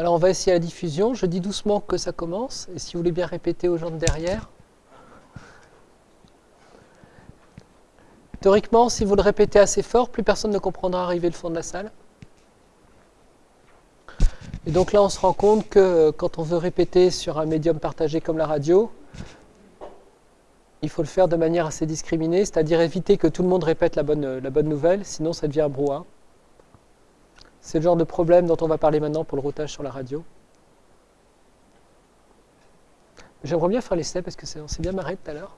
Alors on va essayer la diffusion. Je dis doucement que ça commence. Et si vous voulez bien répéter aux gens de derrière. Théoriquement, si vous le répétez assez fort, plus personne ne comprendra arriver le fond de la salle. Et donc là, on se rend compte que quand on veut répéter sur un médium partagé comme la radio, il faut le faire de manière assez discriminée, c'est-à-dire éviter que tout le monde répète la bonne, la bonne nouvelle, sinon ça devient un brouhaha. C'est le genre de problème dont on va parler maintenant pour le routage sur la radio. J'aimerais bien faire l'essai parce que on s'est bien marré tout à l'heure.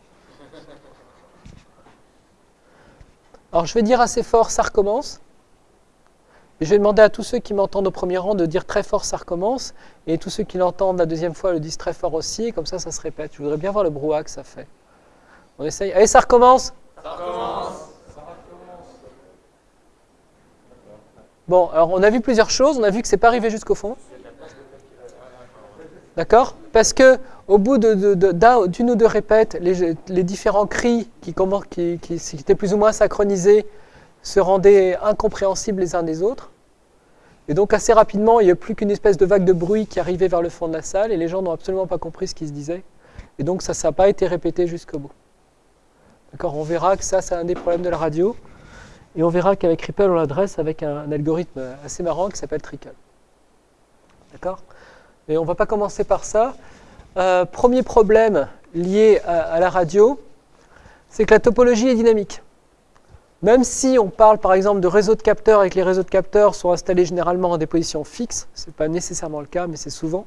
Alors je vais dire assez fort, ça recommence. Je vais demander à tous ceux qui m'entendent au premier rang de dire très fort, ça recommence. Et tous ceux qui l'entendent la deuxième fois le disent très fort aussi. Et comme ça, ça se répète. Je voudrais bien voir le brouhaha que ça fait. On essaye. Allez, ça recommence. Ça recommence. Bon, alors on a vu plusieurs choses. On a vu que c'est pas arrivé jusqu'au fond. D'accord? Parce que au bout d'une ou deux répètes, les, différents cris qui, étaient plus ou moins synchronisés se rendaient incompréhensibles les uns des autres. Et donc assez rapidement, il n'y a plus qu'une espèce de vague de bruit qui arrivait vers le fond de la salle et les gens n'ont absolument pas compris ce qui se disait. Et donc ça, n'a pas été répété jusqu'au bout. D'accord? On verra que ça, c'est un des problèmes de la radio. Et on verra qu'avec Ripple, on l'adresse avec un, algorithme assez marrant qui s'appelle Trickle. D'accord? Et on ne va pas commencer par ça. Euh, premier problème lié à, la radio, c'est que la topologie est dynamique. Même si on parle par exemple de réseaux de capteurs et que les réseaux de capteurs sont installés généralement en des positions fixes, ce n'est pas nécessairement le cas, mais c'est souvent.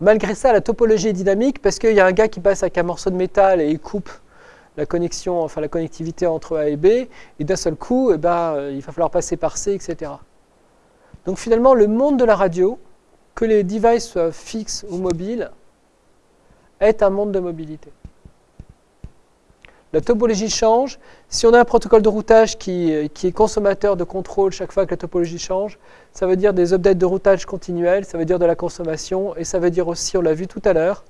Malgré ça, la topologie est dynamique parce qu'il y a un gars qui passe avec un morceau de métal et il coupe la connexion, enfin la connectivité entre A et B, et d'un seul coup, eh ben, euh, il va falloir passer par C, etc. Donc finalement, le monde de la radio, que les devices soient fixes ou mobiles, est un monde de mobilité. La topologie change. Si on a un protocole de routage qui, qui, est consommateur de contrôle chaque fois que la topologie change, ça veut dire des updates de routage continuels, ça veut dire de la consommation, et ça veut dire aussi, on l'a vu tout à l'heure,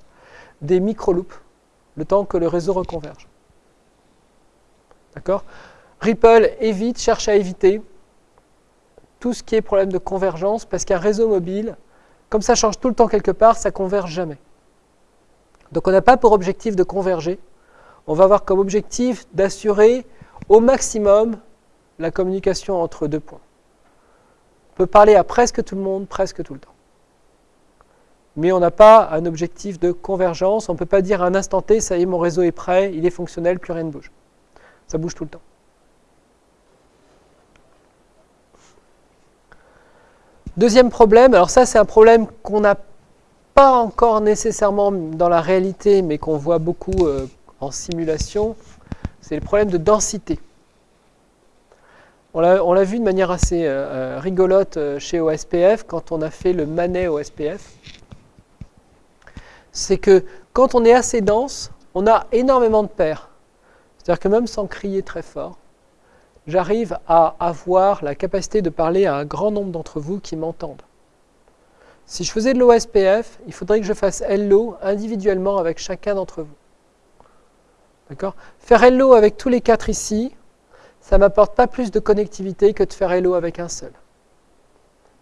des micro-loops, le temps que le réseau reconverge. D'accord Ripple évite, cherche à éviter tout ce qui est problème de convergence, parce qu'un réseau mobile, comme ça change tout le temps quelque part, ça converge jamais. Donc on n'a pas pour objectif de converger, on va avoir comme objectif d'assurer au maximum la communication entre deux points. On peut parler à presque tout le monde, presque tout le temps. Mais on n'a pas un objectif de convergence, on ne peut pas dire à un instant T, ça y est, mon réseau est prêt, il est fonctionnel, plus rien ne bouge. Ça bouge tout le temps. Deuxième problème, alors ça c'est un problème qu'on n'a pas encore nécessairement dans la réalité, mais qu'on voit beaucoup euh, en simulation, c'est le problème de densité. On l'a vu de manière assez euh, euh, rigolote chez OSPF quand on a fait le Manet OSPF. C'est que quand on est assez dense, on a énormément de paires. C'est-à-dire que même sans crier très fort, j'arrive à avoir la capacité de parler à un grand nombre d'entre vous qui m'entendent. Si je faisais de l'OSPF, il faudrait que je fasse hello individuellement avec chacun d'entre vous. D'accord? Faire hello avec tous les quatre ici, ça ne m'apporte pas plus de connectivité que de faire hello avec un seul.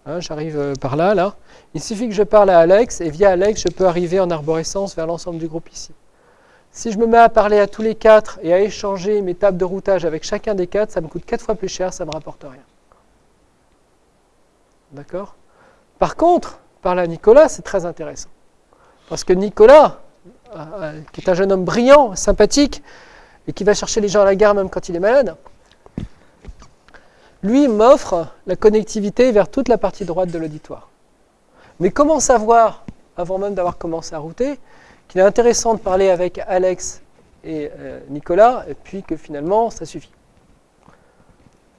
Hein, j'arrive euh, par là, là. Il suffit que je parle à Alex, et via Alex, je peux arriver en arborescence vers l'ensemble du groupe ici. Si je me mets à parler à tous les quatre et à échanger mes tables de routage avec chacun des quatre, ça me coûte quatre fois plus cher, ça ne me rapporte rien. D'accord? Par contre, parler à Nicolas, c'est très intéressant. Parce que Nicolas, euh, euh, qui est un jeune homme brillant, sympathique, et qui va chercher les gens à la gare même quand il est malade, lui m'offre la connectivité vers toute la partie droite de l'auditoire. Mais comment savoir, avant même d'avoir commencé à router, qu'il est intéressant de parler avec Alex et euh, Nicolas, et puis que finalement, ça suffit.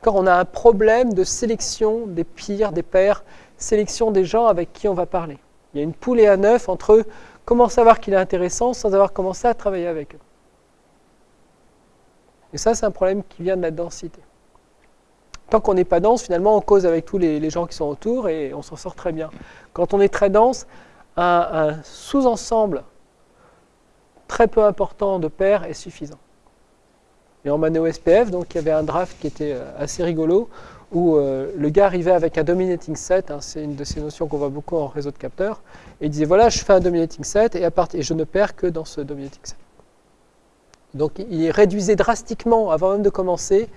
Quand on a un problème de sélection des pires, des pairs, sélection des gens avec qui on va parler. Il y a une poule et un œuf entre comment savoir qu'il est intéressant sans avoir commencé à travailler avec eux? Et ça, c'est un problème qui vient de la densité. Tant qu'on n'est pas dense, finalement, on cause avec tous les, gens qui sont autour et on s'en sort très bien. Quand on est très dense, un sous-ensemble très peu important de paires est suffisant. Et en Mano SPF, donc il y avait un draft qui était euh, assez rigolo. où euh, le gars arrivait avec un dominating set, hein, c'est une de ces notions qu'on voit beaucoup en réseau de capteurs, et il disait voilà, je fais un dominating set et, à et je ne perds que dans ce dominating set. Donc il réduisait drastiquement, avant même de commencer,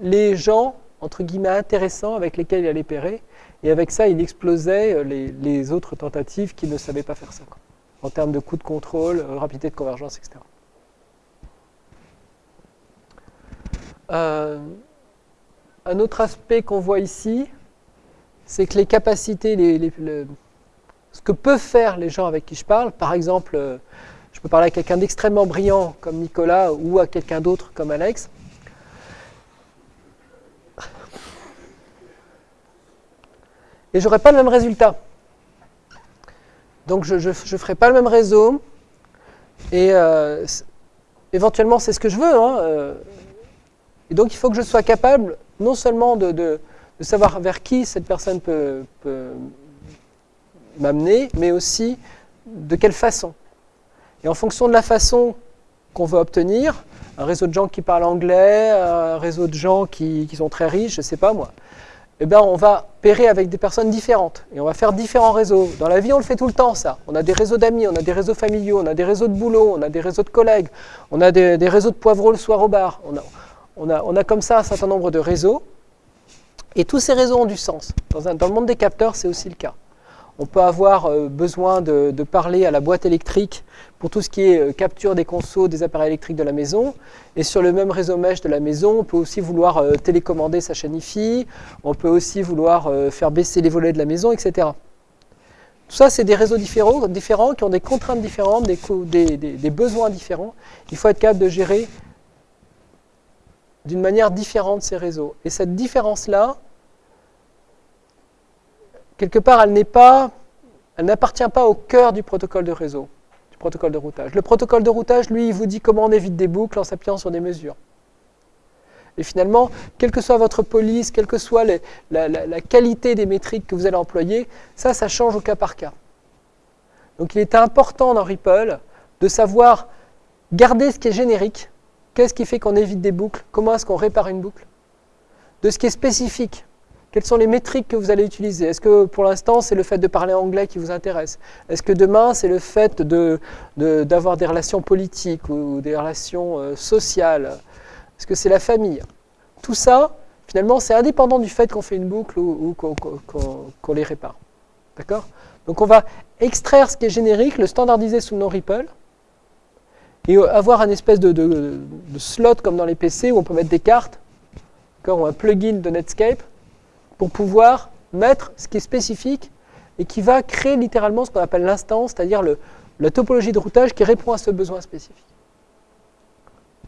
les gens, entre guillemets, intéressants avec lesquels il allait pérer, et avec ça, il explosait euh, les, autres tentatives qui ne savaient pas faire ça, en termes de coût de contrôle, euh, rapidité de convergence, etc. Un autre aspect qu'on voit ici, c'est que les capacités, ce que peuvent faire les gens avec qui je parle, par exemple, euh, je peux parler à quelqu'un d'extrêmement brillant comme Nicolas ou à quelqu'un d'autre comme Alex. Et j'aurai pas le même résultat. Donc je ne ferai pas le même réseau. Et euh, éventuellement, c'est ce que je veux. Hein, euh. et donc il faut que je sois capable non seulement de, savoir vers qui cette personne peut, m'amener, mais aussi de quelle façon. Et en fonction de la façon qu'on veut obtenir, un réseau de gens qui parlent anglais, un réseau de gens qui, sont très riches, je ne sais pas moi, eh bien on va pérer avec des personnes différentes et on va faire différents réseaux. Dans la vie, on le fait tout le temps, ça. On a des réseaux d'amis, on a des réseaux familiaux, on a des réseaux de boulot, on a des réseaux de collègues, on a des, réseaux de poivreaux le soir au bar. On a, on a, comme ça un certain nombre de réseaux, et tous ces réseaux ont du sens. Dans, le monde des capteurs, c'est aussi le cas. On peut avoir euh, besoin de, parler à la boîte électrique pour tout ce qui est euh, capture des consos des appareils électriques de la maison. Et sur le même réseau mesh de la maison, on peut aussi vouloir euh, télécommander sa chaîne on peut aussi vouloir faire baisser les volets de la maison, etc. Tout ça, c'est des réseaux différents, qui ont des contraintes différentes, des besoins différents. Il faut être capable de gérer d'une manière différente ces réseaux. Et cette différence-là, quelque part, elle n'appartient pas au cœur du protocole de réseau, du protocole de routage. Le protocole de routage, lui, il vous dit comment on évite des boucles en s'appuyant sur des mesures. Et finalement, quelle que soit votre police, quelle que soit la, qualité des métriques que vous allez employer, ça, ça change au cas par cas. Donc il est important dans Ripple de savoir garder ce qui est générique, Qu'est-ce qui fait qu'on évite des boucles Comment est-ce qu'on répare une boucle De ce qui est spécifique. Quelles sont les métriques que vous allez utiliser? Est-ce que pour l'instant c'est le fait de parler anglais qui vous intéresse? Est-ce que demain c'est le fait d'avoir de, des relations politiques ou des relations euh, sociales? Est-ce que c'est la famille? Tout ça, finalement, c'est indépendant du fait qu'on fait une boucle ou, qu'on les répare. D'accord? Donc on va extraire ce qui est générique, le standardiser sous le nom Ripple, et avoir un espèce de, slot comme dans les PC où on peut mettre des cartes, ou un plugin de Netscape, pour pouvoir mettre ce qui est spécifique et qui va créer littéralement ce qu'on appelle l'instance, c'est-à-dire la topologie de routage qui répond à ce besoin spécifique.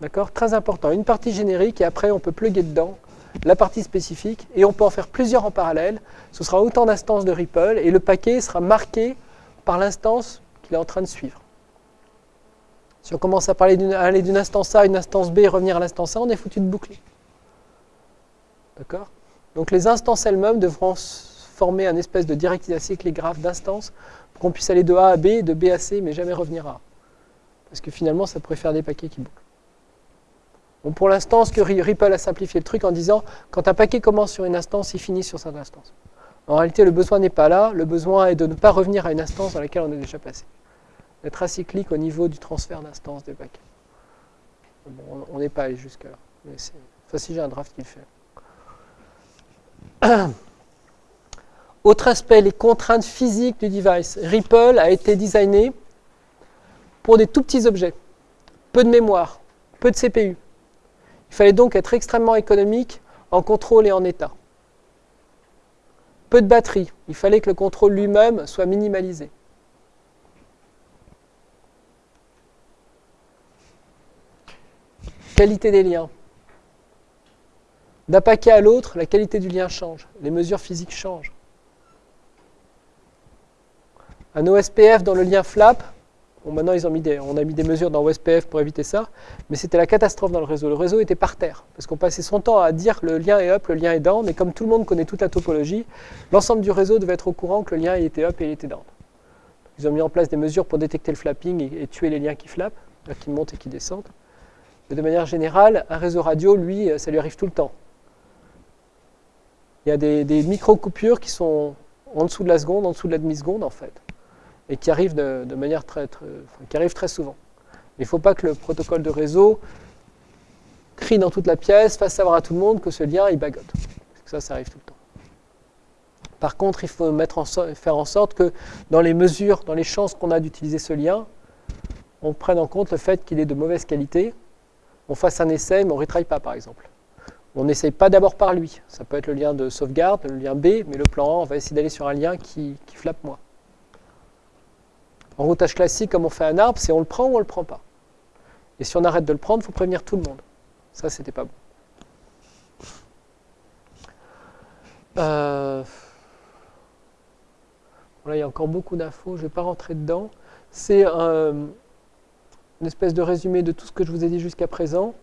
D'accord? Très important. Une partie générique et après on peut plugger dedans la partie spécifique et on peut en faire plusieurs en parallèle. Ce sera autant d'instances de Ripple et le paquet sera marqué par l'instance qu'il est en train de suivre. Si on commence à parler aller d'une instance A à une instance B et revenir à l'instance A, on est foutu de boucler. D'accord? Donc les instances elles-mêmes devront former un espèce de directive acyclique graphe d'instances pour qu'on puisse aller de A à B, de B à C, mais jamais revenir à A. Parce que finalement, ça pourrait faire des paquets qui bouclent. Bon, pour l'instant, ce que Ripple a simplifié le truc en disant, quand un paquet commence sur une instance, il finit sur cette instance. En réalité, le besoin n'est pas là, le besoin est de ne pas revenir à une instance dans laquelle on est déjà passé d'être acyclique au niveau du transfert d'instance des paquets. on n'est pas allé jusque-là. Ça, si j'ai un draft qui le fait. Autre aspect, les contraintes physiques du device. Ripple a été designé pour des tout petits objets. Peu de mémoire, peu de CPU. Il fallait donc être extrêmement économique en contrôle et en état. Peu de batterie. Il fallait que le contrôle lui-même soit minimalisé. Qualité des liens. D'un paquet à l'autre, la qualité du lien change. Les mesures physiques changent. Un OSPF dans le lien flap, maintenant ils ont mis on a mis des mesures dans OSPF pour éviter ça, mais c'était la catastrophe dans le réseau. Le réseau était par terre, parce qu'on passait son temps à dire le lien est up, le lien est down, mais comme tout le monde connaît toute la topologie, l'ensemble du réseau devait être au courant que le lien était up et il était down. Ils ont mis en place des mesures pour détecter le flapping et, tuer les liens qui flappent, qui montent et qui descendent. Mais de manière générale, un réseau radio, lui, euh, ça lui arrive tout le temps. Il y a des, micro-coupures qui sont en dessous de la seconde, en dessous de la demi-seconde en fait, et qui arrivent de, manière très, qui arrivent très souvent. Il ne faut pas que le protocole de réseau crie dans toute la pièce, fasse savoir à tout le monde que ce lien il bagote. Parce que ça, ça arrive tout le temps. Par contre, il faut faire en sorte que dans les mesures, dans les chances qu'on a d'utiliser ce lien, on prenne en compte le fait qu'il est de mauvaise qualité, on fasse un essai, mais on ne retraille pas, par exemple. On n'essaye pas d'abord par lui. Ça peut être le lien de sauvegarde, le lien B, mais le plan A, on va essayer d'aller sur un lien qui, qui flappe moins. En routage classique, comme on fait un arbre, c'est on le prend ou on ne le prend pas. Et si on arrête de le prendre, il faut prévenir tout le monde. Ça, c'était pas bon. Euh, il y a encore beaucoup d'infos, je ne vais pas rentrer dedans. C'est une espèce de résumé de tout ce que je vous ai dit jusqu'à présent.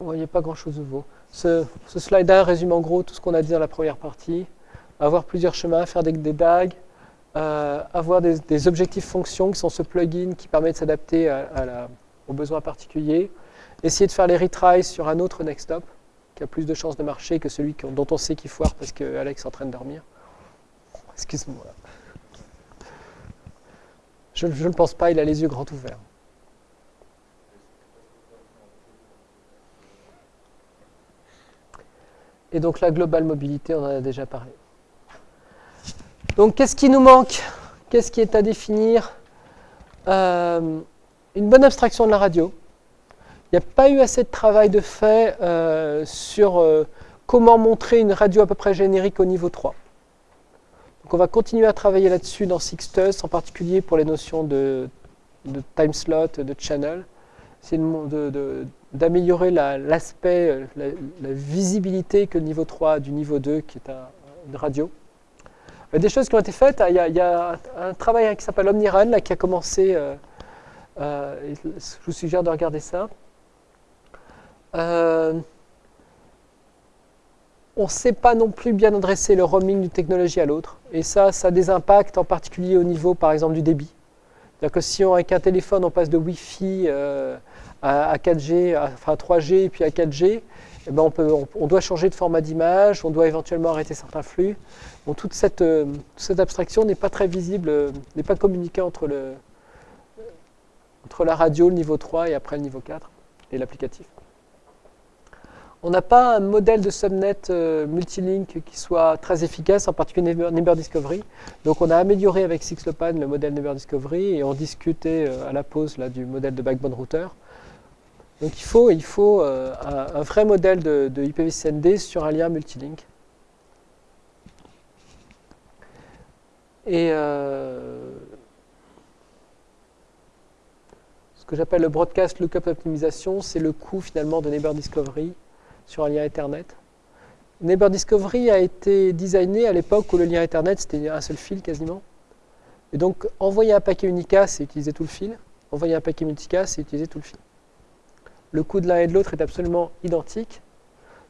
N'y a pas grand-chose de nouveau. Ce, slide-là résume en gros tout ce qu'on a dit dans la première partie. Avoir plusieurs chemins, faire des, des DAG, euh, avoir des, objectifs fonctions qui sont ce plugin qui permet de s'adapter aux besoins particuliers. Essayer de faire les retries sur un autre next stop qui a plus de chances de marcher que celui dont on sait qu'il foire parce que Alex est en train de dormir. Excuse-moi. Je ne pense pas, il a les yeux grands ouverts. Et donc la globale mobilité, on en a déjà parlé. Donc qu'est-ce qui nous manque? Qu'est-ce qui est à définir? Euh, Une bonne abstraction de la radio. Il n'y a pas eu assez de travail de fait euh, sur euh, comment montrer une radio à peu près générique au niveau 3. Donc on va continuer à travailler là-dessus dans Sixtus, en particulier pour les notions de, time slot, de channel. C'est d'améliorer l'aspect, la, visibilité que le niveau 3 du niveau 2, qui est une radio. Euh, des choses qui ont été faites. Il y a, un travail qui s'appelle OmniRun là, qui a commencé. Euh, euh, je vous suggère de regarder ça. on ne sait pas non plus bien adresser le roaming d'une technologie à l'autre. Et ça, ça a des impacts en particulier au niveau, par exemple, du débit. C'est-à-dire que si on, avec un téléphone, on passe de Wi-Fi à, 4G, enfin 3G et puis à 4G, eh ben, on, doit changer de format d'image, on doit éventuellement arrêter certains flux. toute, cette, euh, abstraction n'est pas très visible, euh, n'est pas communiquée entre, le, entre la radio, le niveau 3, et après le niveau 4, et l'applicatif. On n'a pas un modèle de subnet euh, multilink qui soit très efficace, en particulier Neighbor Discovery. Donc on a amélioré avec Sixlopan le modèle Neighbor Discovery et on discutait à la pause là, du modèle de backbone router. Donc il faut, euh, un, vrai modèle de, de IPv6ND sur un lien multilink. Et euh, ce que j'appelle le broadcast lookup optimisation, c'est le coût finalement de Neighbor Discovery sur un lien Ethernet. Neighbor Discovery a été designé à l'époque où le lien Ethernet c'était un seul fil quasiment. Et donc envoyer un paquet unicast, c'est utiliser tout le fil. Envoyer un paquet multicast, c'est utiliser tout le fil le coût de l'un et de l'autre est absolument identique.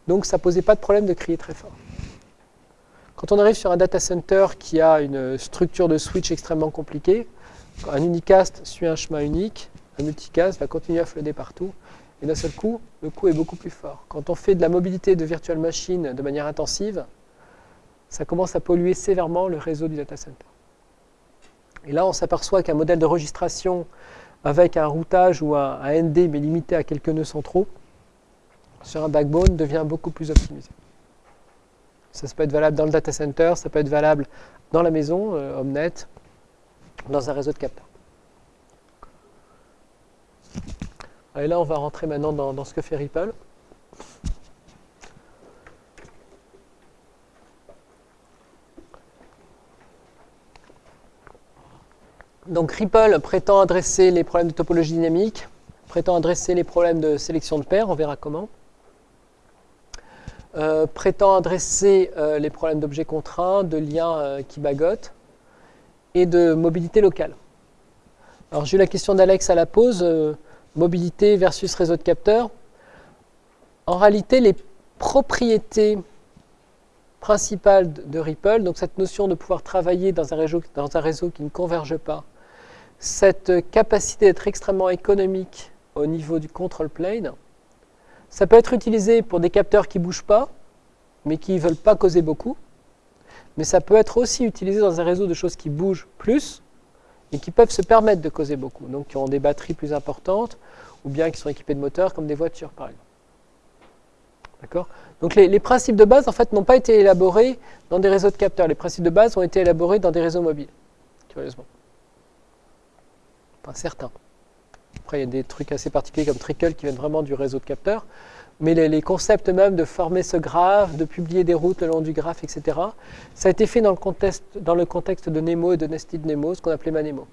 Donc ça ne posait pas de problème de crier très fort. Quand on arrive sur un data center qui a une structure de switch extrêmement compliquée, un unicast suit un chemin unique, un multicast va continuer à flotter partout, et d'un seul coup, le coût est beaucoup plus fort. Quand on fait de la mobilité de virtual machine de manière intensive, ça commence à polluer sévèrement le réseau du data center. Et là, on s'aperçoit qu'un modèle de registration avec un routage ou un, ND mais limité à quelques nœuds centraux sur un backbone devient beaucoup plus optimisé. Ça, peut être valable dans le data center, ça peut être valable dans la maison, euh, Omnet, dans un réseau de capteurs. Et là, on va rentrer maintenant dans ce que fait Ripple. Donc Ripple prétend adresser les problèmes de topologie dynamique, prétend adresser les problèmes de sélection de paires, on verra comment. Euh, prétend adresser euh, les problèmes d'objets contraints, de liens euh, qui bagotent et de mobilité locale. Alors j'ai eu la question d'Alex à la pause, mobilité versus réseau de capteurs. En réalité, les propriétés principales de Ripple, donc cette notion de pouvoir travailler dans un réseau, dans un réseau qui ne converge pas, cette capacité d'être extrêmement économique au niveau du control plane, ça peut être utilisé pour des capteurs qui ne bougent pas, mais qui ne veulent pas causer beaucoup. Mais ça peut être aussi utilisé dans un réseau de choses qui bougent plus et qui peuvent se permettre de causer beaucoup. Donc qui ont des batteries plus importantes ou bien qui sont équipées de moteurs comme des voitures par exemple. Donc les, les, principes de base en fait n'ont pas été élaborés dans des réseaux de capteurs. Les principes de base ont été élaborés dans des réseaux mobiles, curieusement. Certains. Après il y a des trucs assez particuliers comme Trickle qui viennent vraiment du réseau de capteurs mais les, concepts même de former ce graphe, de publier des routes le long du graphe, etc., ça a été fait dans le contexte, dans le contexte de Nemo et de Nested Nemo, ce qu'on appelait Manemo.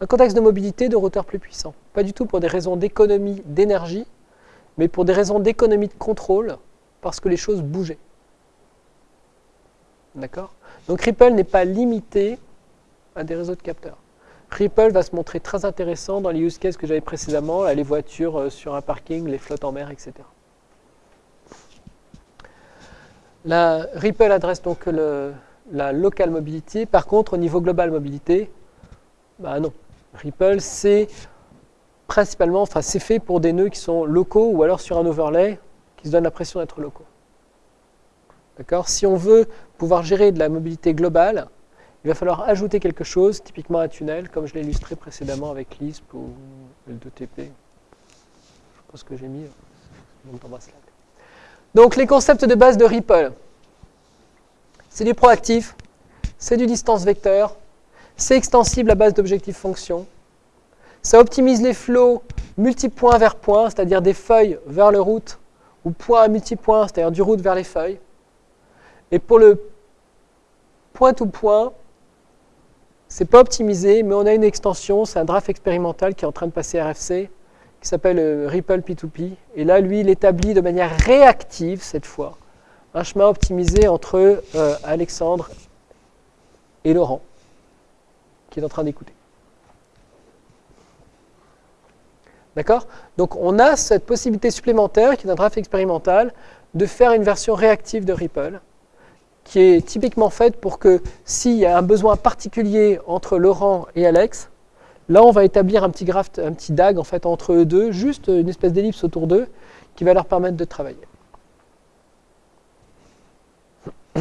Un contexte de mobilité de routeurs plus puissants. Pas du tout pour des raisons d'économie d'énergie, mais pour des raisons d'économie de contrôle, parce que les choses bougeaient. D'accord? Donc Ripple n'est pas limité à des réseaux de capteurs. Ripple va se montrer très intéressant dans les use cases que j'avais précédemment, les voitures euh, sur un parking, les flottes en mer, etc. La Ripple adresse donc la local mobility. Par contre, au niveau global mobilité, bah non. Ripple, c'est principalement, enfin, c'est fait pour des nœuds qui sont locaux ou alors sur un overlay qui se donne l'impression d'être locaux. D'accord? Si on veut pouvoir gérer de la mobilité globale, il va falloir ajouter quelque chose, typiquement un tunnel, comme je l'ai illustré précédemment avec Lisp ou L2TP. Je pense que j'ai mis Donc les concepts de base de Ripple. C'est du proactif, c'est du distance vecteur, c'est extensible à base d'objectifs fonctions. Ça optimise les flows multipoint vers point, c'est-à-dire des feuilles vers le route, ou point à multipoint, c'est-à-dire du route vers les feuilles. Et pour le point-to-point, c'est pas optimisé, mais on a une extension, c'est un draft expérimental qui est en train de passer RFC, qui s'appelle euh, Ripple P2P. Et là, lui, il établit de manière réactive, cette fois, un chemin optimisé entre euh, Alexandre et Laurent, qui est en train d'écouter. D'accord? Donc on a cette possibilité supplémentaire, qui est un draft expérimental, de faire une version réactive de Ripple qui est typiquement faite pour que s'il y a un besoin particulier entre Laurent et Alex, là on va établir un petit un petit DAG en fait entre eux deux, juste une espèce d'ellipse autour d'eux qui va leur permettre de travailler.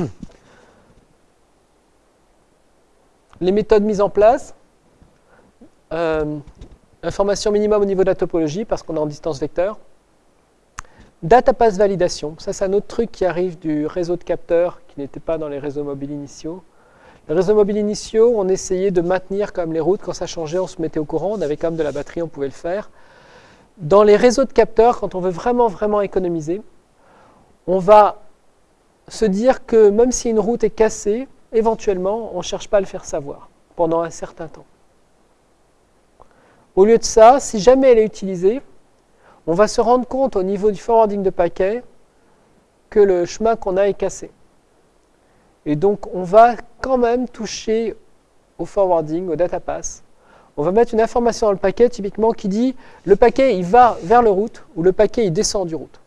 Les méthodes mises en place, euh, information minimum au niveau de la topologie parce qu'on est en distance vecteur, Data pass validation, ça c'est un autre truc qui arrive du réseau de capteurs qui n'était pas dans les réseaux mobiles initiaux. Les réseaux mobiles initiaux, on essayait de maintenir comme les routes, quand ça changeait, on se mettait au courant, on avait quand même de la batterie, on pouvait le faire. Dans les réseaux de capteurs, quand on veut vraiment, vraiment économiser, on va se dire que même si une route est cassée, éventuellement, on ne cherche pas à le faire savoir pendant un certain temps. Au lieu de ça, si jamais elle est utilisée, on va se rendre compte au niveau du forwarding de paquets que le chemin qu'on a est cassé. Et donc, on va quand même toucher au forwarding, au data pass. On va mettre une information dans le paquet, typiquement, qui dit le paquet, il va vers le route ou le paquet, il descend du route.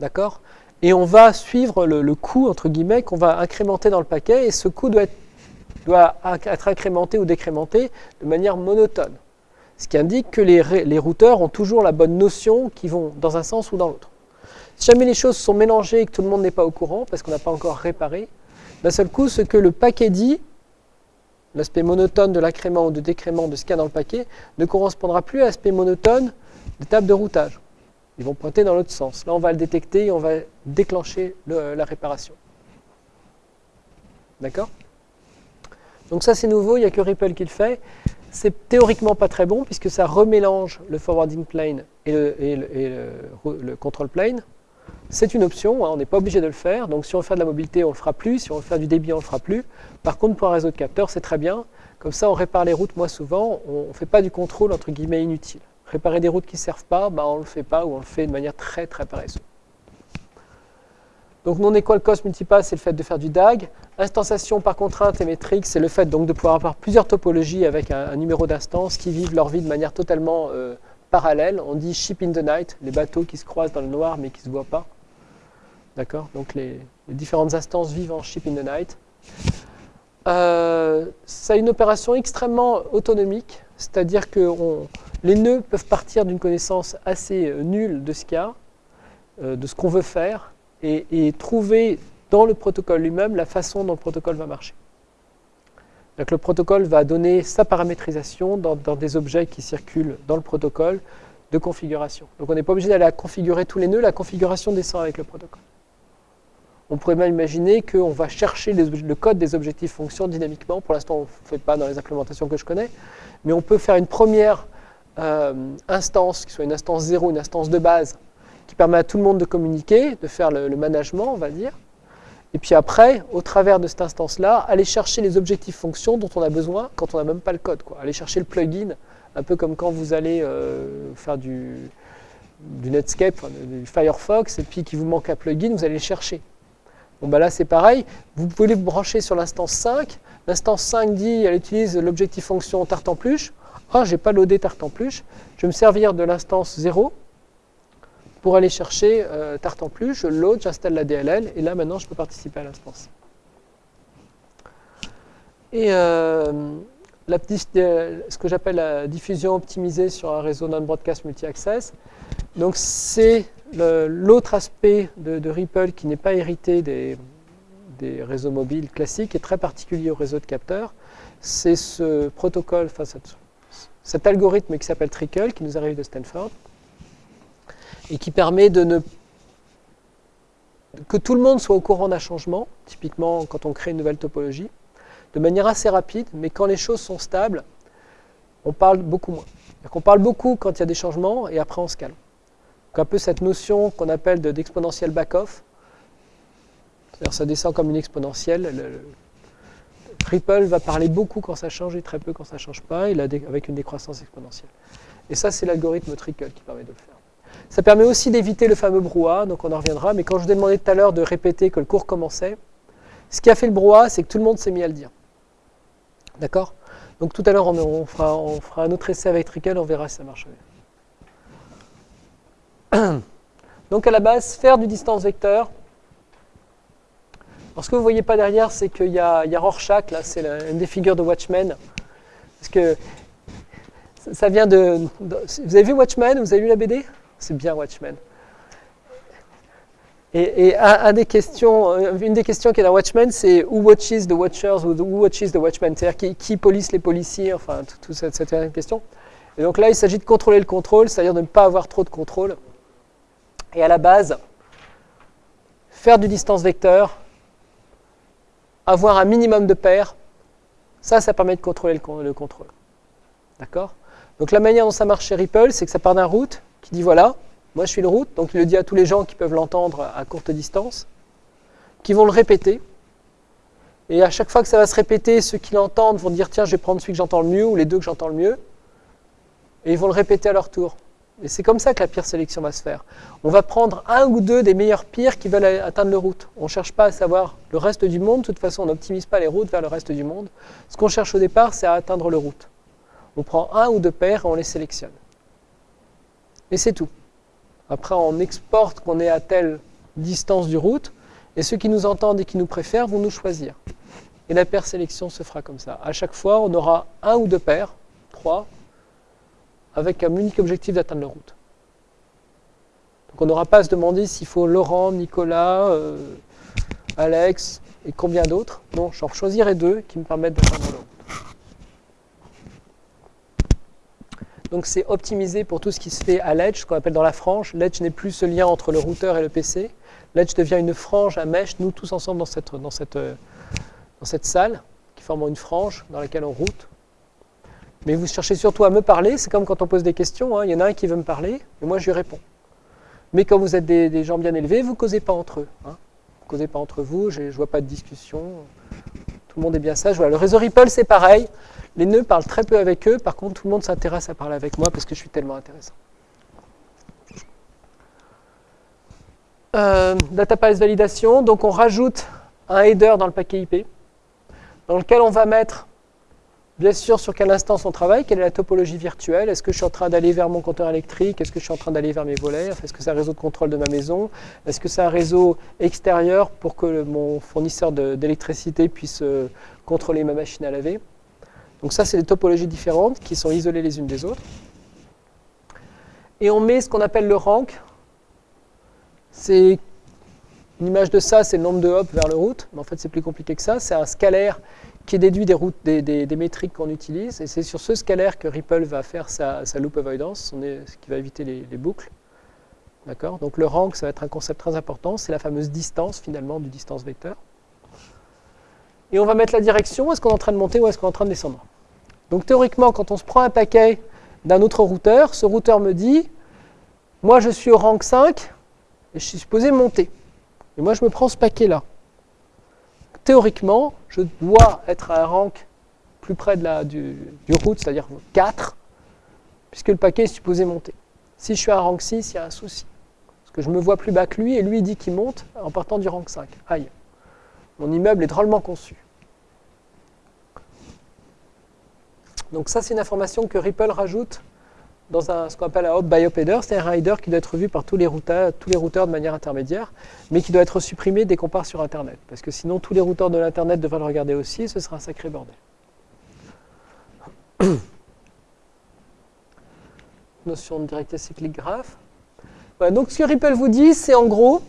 D'accord? Et on va suivre le, coût, entre guillemets, qu'on va incrémenter dans le paquet, et ce coût doit être incrémenté ou décrémenté de manière monotone ce qui indique que les, routeurs ont toujours la bonne notion qui vont dans un sens ou dans l'autre. Si jamais les choses sont mélangées et que tout le monde n'est pas au courant, parce qu'on n'a pas encore réparé, d'un seul coup, ce que le paquet dit, l'aspect monotone de l'accrément ou de décrément de ce qu'il y a dans le paquet, ne correspondra plus à l'aspect monotone des tables de routage. Ils vont pointer dans l'autre sens. Là, on va le détecter et on va déclencher la réparation. D'accord? Donc ça, c'est nouveau, il n'y a que Ripple qui le fait. C'est théoriquement pas très bon puisque ça remélange le forwarding plane et le, control plane. C'est une option, hein, on n'est pas obligé de le faire. Donc si on veut faire de la mobilité, on le fera plus. Si on veut faire du débit, on le fera plus. Par contre, pour un réseau de capteurs, c'est très bien. Comme ça, on répare les routes moins souvent. On ne fait pas du contrôle entre guillemets inutile. Réparer des routes qui ne servent pas, bah, on ne le fait pas ou on le fait de manière très très paresseuse. Donc non equal cost multipass, c'est le fait de faire du DAG. Instanciation par contrainte et métrique, c'est le fait de pouvoir avoir plusieurs topologies avec un, numéro d'instance qui vivent leur vie de manière totalement euh, On dit ship in the night, les bateaux qui se croisent dans le noir mais qui ne se voient pas. D'accord? Donc les, différentes instances vivent en ship in the night. Euh, ça une opération extrêmement autonomique, c'est-à-dire que les nœuds peuvent partir d'une connaissance assez euh, nulle de ce qu'il y a, euh, de ce qu'on veut faire et, trouver dans le protocole lui-même la façon dont le protocole va marcher. Le protocole va donner sa paramétrisation dans, des objets qui circulent dans le protocole de configuration. Donc on n'est pas obligé d'aller configurer tous les nœuds, la configuration descend avec le protocole. On pourrait même imaginer qu'on va chercher le code des objectifs fonctions dynamiquement. Pour l'instant, on ne fait pas dans les implémentations que je connais, mais on peut faire une première euh, instance, qui soit une instance 0, une instance de base, qui permet à tout le monde de communiquer, de faire le, management, on va dire. Et puis après, au travers de cette instance-là, aller chercher les objectifs fonctions dont on a besoin quand on n'a même pas le code. Quoi. Aller chercher le plugin, un peu comme quand vous allez euh, faire du, Netscape, du Firefox, et puis qu'il vous manque un plugin, vous allez le chercher. Bon bah là c'est pareil, vous pouvez vous brancher sur l'instance 5, l'instance 5 dit, elle utilise l'objectif fonction tartemplus, ah j'ai pas loadé tartemplus, je vais me servir de l'instance 0, pour aller chercher euh, plus, je load, j'installe la DLL, et là maintenant je peux participer à l'instance. Et euh, la euh, ce que j'appelle la diffusion optimisée sur un réseau non-broadcast multi-access, donc c'est l'autre aspect de, Ripple qui n'est pas hérité des, des, réseaux mobiles classiques et très particulier au réseau de capteurs, c'est ce protocole, enfin cet algorithme qui s'appelle Trickle, qui nous arrive de Stanford, et qui permet de ne que tout le monde soit au courant d'un changement, typiquement quand on crée une nouvelle topologie, de manière assez rapide, mais quand les choses sont stables, on parle beaucoup moins. On parle beaucoup quand il y a des changements et après on se calme. Donc un peu cette notion qu'on appelle d'exponentielle back-off, c'est-à-dire ça descend comme une exponentielle. Ripple va parler beaucoup quand ça change et très peu quand ça ne change pas, avec une décroissance exponentielle. Et ça, c'est l'algorithme Trickle qui permet de le faire. Ça permet aussi d'éviter le fameux brouhaha, donc on en reviendra, mais quand je vous ai demandé tout à l'heure de répéter que le cours commençait, ce qui a fait le brouhaha, c'est que tout le monde s'est mis à le dire. D'accord? Donc tout à l'heure, on, fera, un autre essai avec Trickle, on verra si ça marche. Donc à la base, faire du distance vecteur. Alors ce que vous ne voyez pas derrière, c'est qu'il y, a Rorschach, là, c'est une des figures de Watchmen. Parce que ça vient de, Vous avez vu Watchmen? Vous avez lu la BD c'est bien Watchmen. Et, des questions, euh, une des questions qui est dans Watchmen, c'est Who watches the Watchers ou Who watches the Watchmen? C'est-à-dire qui, police les policiers, enfin, toute cette, cette question. Et donc là, il s'agit de contrôler le contrôle, c'est-à-dire de ne pas avoir trop de contrôle. Et à la base, faire du distance vecteur, avoir un minimum de paires, ça, ça permet de contrôler le, le contrôle. D'accord? Donc la manière dont ça marche chez Ripple, c'est que ça part d'un route, qui dit voilà, moi je suis le route, donc il le dit à tous les gens qui peuvent l'entendre à courte distance, qui vont le répéter. Et à chaque fois que ça va se répéter, ceux qui l'entendent vont dire tiens, je vais prendre celui que j'entends le mieux ou les deux que j'entends le mieux. Et ils vont le répéter à leur tour. Et c'est comme ça que la pire sélection va se faire. On va prendre un ou deux des meilleurs pires qui veulent atteindre le route. On ne cherche pas à savoir le reste du monde. De toute façon, on n'optimise pas les routes vers le reste du monde. Ce qu'on cherche au départ, c'est à atteindre le route. On prend un ou deux paires et on les sélectionne. Et c'est tout. Après, on exporte qu'on est à telle distance du route, et ceux qui nous entendent et qui nous préfèrent vont nous choisir. Et la paire sélection se fera comme ça. À chaque fois, on aura un ou deux paires, trois, avec un unique objectif d'atteindre le route. Donc on n'aura pas à se demander s'il faut Laurent, Nicolas, euh, Alex et combien d'autres. Non, j'en choisirai deux qui me permettent d'atteindre le route. Donc c'est optimisé pour tout ce qui se fait à l'edge, ce qu'on appelle dans la frange. L'edge n'est plus ce lien entre le routeur et le PC. L'edge devient une frange à mesh, nous tous ensemble dans cette, dans cette, salle, qui forme une frange dans laquelle on route. Mais vous cherchez surtout à me parler, c'est comme quand on pose des questions, hein. il y en a un qui veut me parler, et moi je lui réponds. Mais quand vous êtes des, gens bien élevés, vous ne causez pas entre eux. Hein. Vous ne causez pas entre vous, je ne vois pas de discussion. Tout le monde est bien sage. Le réseau Ripple, c'est pareil. Les nœuds parlent très peu avec eux, par contre tout le monde s'intéresse à parler avec moi parce que je suis tellement intéressant. Euh, database validation, donc on rajoute un header dans le paquet IP, dans lequel on va mettre, bien sûr, sur quelle instance on travaille, quelle est la topologie virtuelle, est-ce que je suis en train d'aller vers mon compteur électrique, est-ce que je suis en train d'aller vers mes volets, est-ce que c'est un réseau de contrôle de ma maison, est-ce que c'est un réseau extérieur pour que mon fournisseur d'électricité puisse euh, contrôler ma machine à laver? Donc ça, c'est des topologies différentes qui sont isolées les unes des autres. Et on met ce qu'on appelle le rank. C'est une image de ça, c'est le nombre de hops vers le route, mais en fait c'est plus compliqué que ça. C'est un scalaire qui est déduit des, routes, des, métriques qu'on utilise, et c'est sur ce scalaire que Ripple va faire sa, loop avoidance, ce qui va éviter les, boucles. D'accord? Donc le rank, ça va être un concept très important, c'est la fameuse distance finalement du distance vecteur. Et on va mettre la direction, est-ce qu'on est en train de monter ou est-ce qu'on est en train de descendre? Donc théoriquement, quand on se prend un paquet d'un autre routeur, ce routeur me dit, moi je suis au rank 5, et je suis supposé monter. Et moi je me prends ce paquet-là théoriquement, je dois être à un rank plus près du, du route, c'est-à-dire 4, puisque le paquet est supposé monter. Si je suis à un rank 6, il y a un souci. Parce que je me vois plus bas que lui, et lui dit qu'il monte en partant du rank 5. Aïe. Mon immeuble est drôlement conçu. Donc ça, c'est une information que Ripple rajoute dans un, ce qu'on appelle un hop by header, c'est un rider qui doit être vu par tous les, routeurs, tous les routeurs de manière intermédiaire, mais qui doit être supprimé dès qu'on part sur Internet. Parce que sinon, tous les routeurs de l'Internet devraient le regarder aussi, ce sera un sacré bordel. Notion de directive cyclique graph. donc ce que Ripple vous dit, c'est en gros,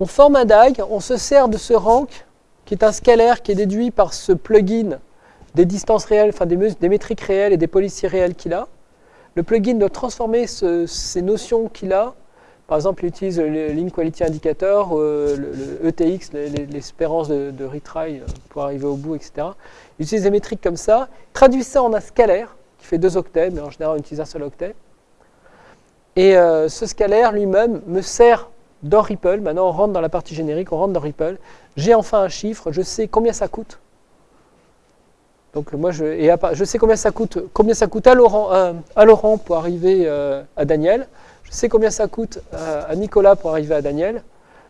on forme un DAG, on se sert de ce rank, qui est un scalaire qui est déduit par ce plugin des distances réelles, enfin des, métriques réelles et des policiers réels qu'il a. Le plugin doit transformer ces notions qu'il a. Par exemple, il utilise le Link Quality Indicator, euh, le, ETX, l'espérance de, retry euh, pour arriver au bout, etc. Il utilise des métriques comme ça, traduit ça en un scalaire qui fait deux octets, mais en général on utilise un seul octet. Et euh, ce scalaire lui-même me sert dans Ripple. Maintenant, on rentre dans la partie générique, on rentre dans Ripple. J'ai enfin un chiffre, je sais combien ça coûte donc moi, je, je sais combien ça coûte, combien ça coûte à Laurent, Laurent pour arriver euh, à Daniel. Je sais combien ça coûte euh, à Nicolas pour arriver à Daniel.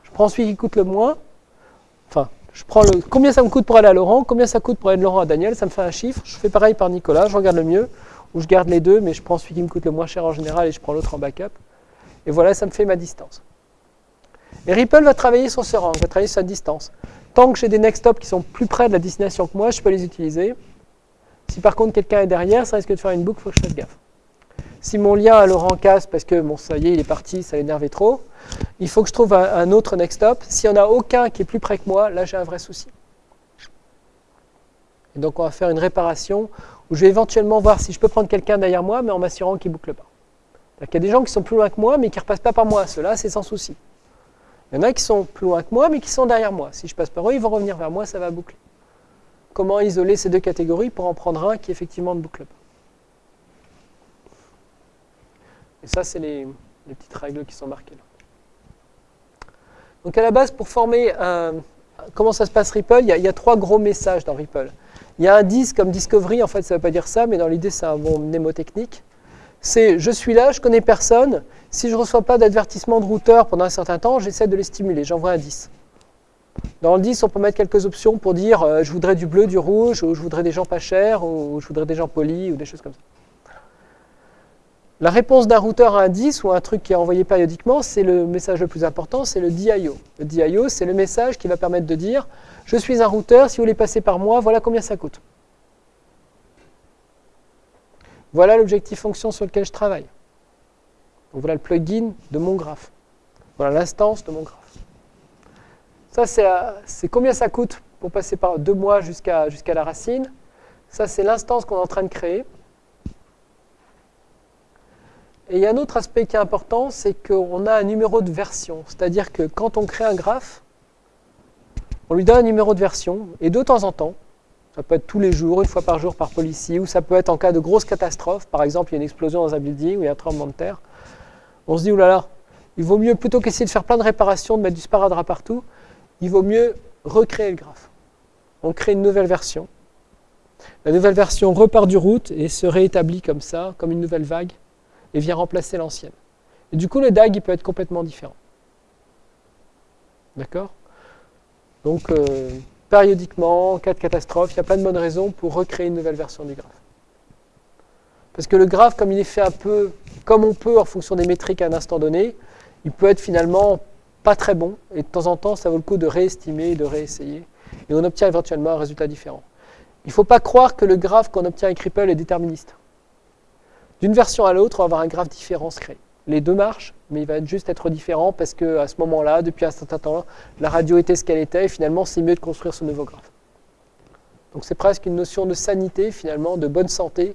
Je prends celui qui coûte le moins. Enfin, je prends le, combien ça me coûte pour aller à Laurent, combien ça coûte pour aller de Laurent à Daniel. Ça me fait un chiffre. Je fais pareil par Nicolas. Je regarde le mieux ou je garde les deux, mais je prends celui qui me coûte le moins cher en général et je prends l'autre en backup. Et voilà, ça me fait ma distance. Et Ripple va travailler sur ce rang, va travailler sur sa distance. Tant que j'ai des next stops qui sont plus près de la destination que moi, je peux les utiliser. Si par contre quelqu'un est derrière, ça risque de faire une boucle, il faut que je fasse gaffe. Si mon lien à Laurent casse parce que bon, ça y est, il est parti, ça l'énervait trop, il faut que je trouve un, autre next stop. S'il n'y en a aucun qui est plus près que moi, là j'ai un vrai souci. Et donc on va faire une réparation où je vais éventuellement voir si je peux prendre quelqu'un derrière moi, mais en m'assurant qu'il ne boucle pas. Il y a des gens qui sont plus loin que moi, mais qui ne repassent pas par moi. Ceux-là, c'est sans souci. Il y en a qui sont plus loin que moi, mais qui sont derrière moi. Si je passe par eux, ils vont revenir vers moi, ça va boucler comment isoler ces deux catégories pour en prendre un qui effectivement ne boucle pas. Et ça, c'est les, petites règles qui sont marquées là. Donc à la base, pour former un, comment ça se passe Ripple, il y, a, trois gros messages dans Ripple. Il y a un 10 comme Discovery, en fait ça ne veut pas dire ça, mais dans l'idée c'est un bon mnémotechnique. C'est je suis là, je connais personne, si je ne reçois pas d'avertissement de routeur pendant un certain temps, j'essaie de les stimuler, j'envoie un 10. Dans le 10, on peut mettre quelques options pour dire euh, je voudrais du bleu, du rouge, ou je voudrais des gens pas chers, ou je voudrais des gens polis, ou des choses comme ça. La réponse d'un routeur à un 10 ou un truc qui est envoyé périodiquement, c'est le message le plus important, c'est le DIO. Le DIO, c'est le message qui va permettre de dire je suis un routeur, si vous voulez passer par moi, voilà combien ça coûte. Voilà l'objectif fonction sur lequel je travaille. Voilà le plugin de mon graphe. Voilà l'instance de mon graphe. Ça, euh, c'est combien ça coûte pour passer par deux mois jusqu'à la racine? Ça, c'est l'instance qu'on est en train de créer. Et il y a un autre aspect qui est important, c'est qu'on a un numéro de version. C'est-à-dire que quand on crée un graphe, on lui donne un numéro de version, et de temps en temps, ça peut être tous les jours, une fois par jour par policier, ou ça peut être en cas de grosse catastrophe, par exemple il y a une explosion dans un building ou il y a un tremblement de terre, on se dit, oulala, il vaut mieux plutôt qu'essayer de faire plein de réparations, de mettre du sparadrap partout, il vaut mieux recréer le graphe. On crée une nouvelle version. La nouvelle version repart du route et se réétablit comme ça, comme une nouvelle vague, et vient remplacer l'ancienne. Et du coup, le DAG il peut être complètement différent. D'accord? Donc, euh, périodiquement, en cas de catastrophe, il y a plein de bonnes raisons pour recréer une nouvelle version du graphe. Parce que le graphe, comme il est fait un peu comme on peut en fonction des métriques à un instant donné, il peut être finalement pas très bon, et de temps en temps, ça vaut le coup de réestimer, de réessayer, et on obtient éventuellement un résultat différent. Il ne faut pas croire que le graphe qu'on obtient avec Ripple est déterministe. D'une version à l'autre, on va avoir un graphe différent se créer. les deux marchent, mais il va juste être différent parce qu'à ce moment-là, depuis un certain temps, la radio était ce qu'elle était, et finalement, c'est mieux de construire ce nouveau graphe. Donc c'est presque une notion de sanité, finalement, de bonne santé,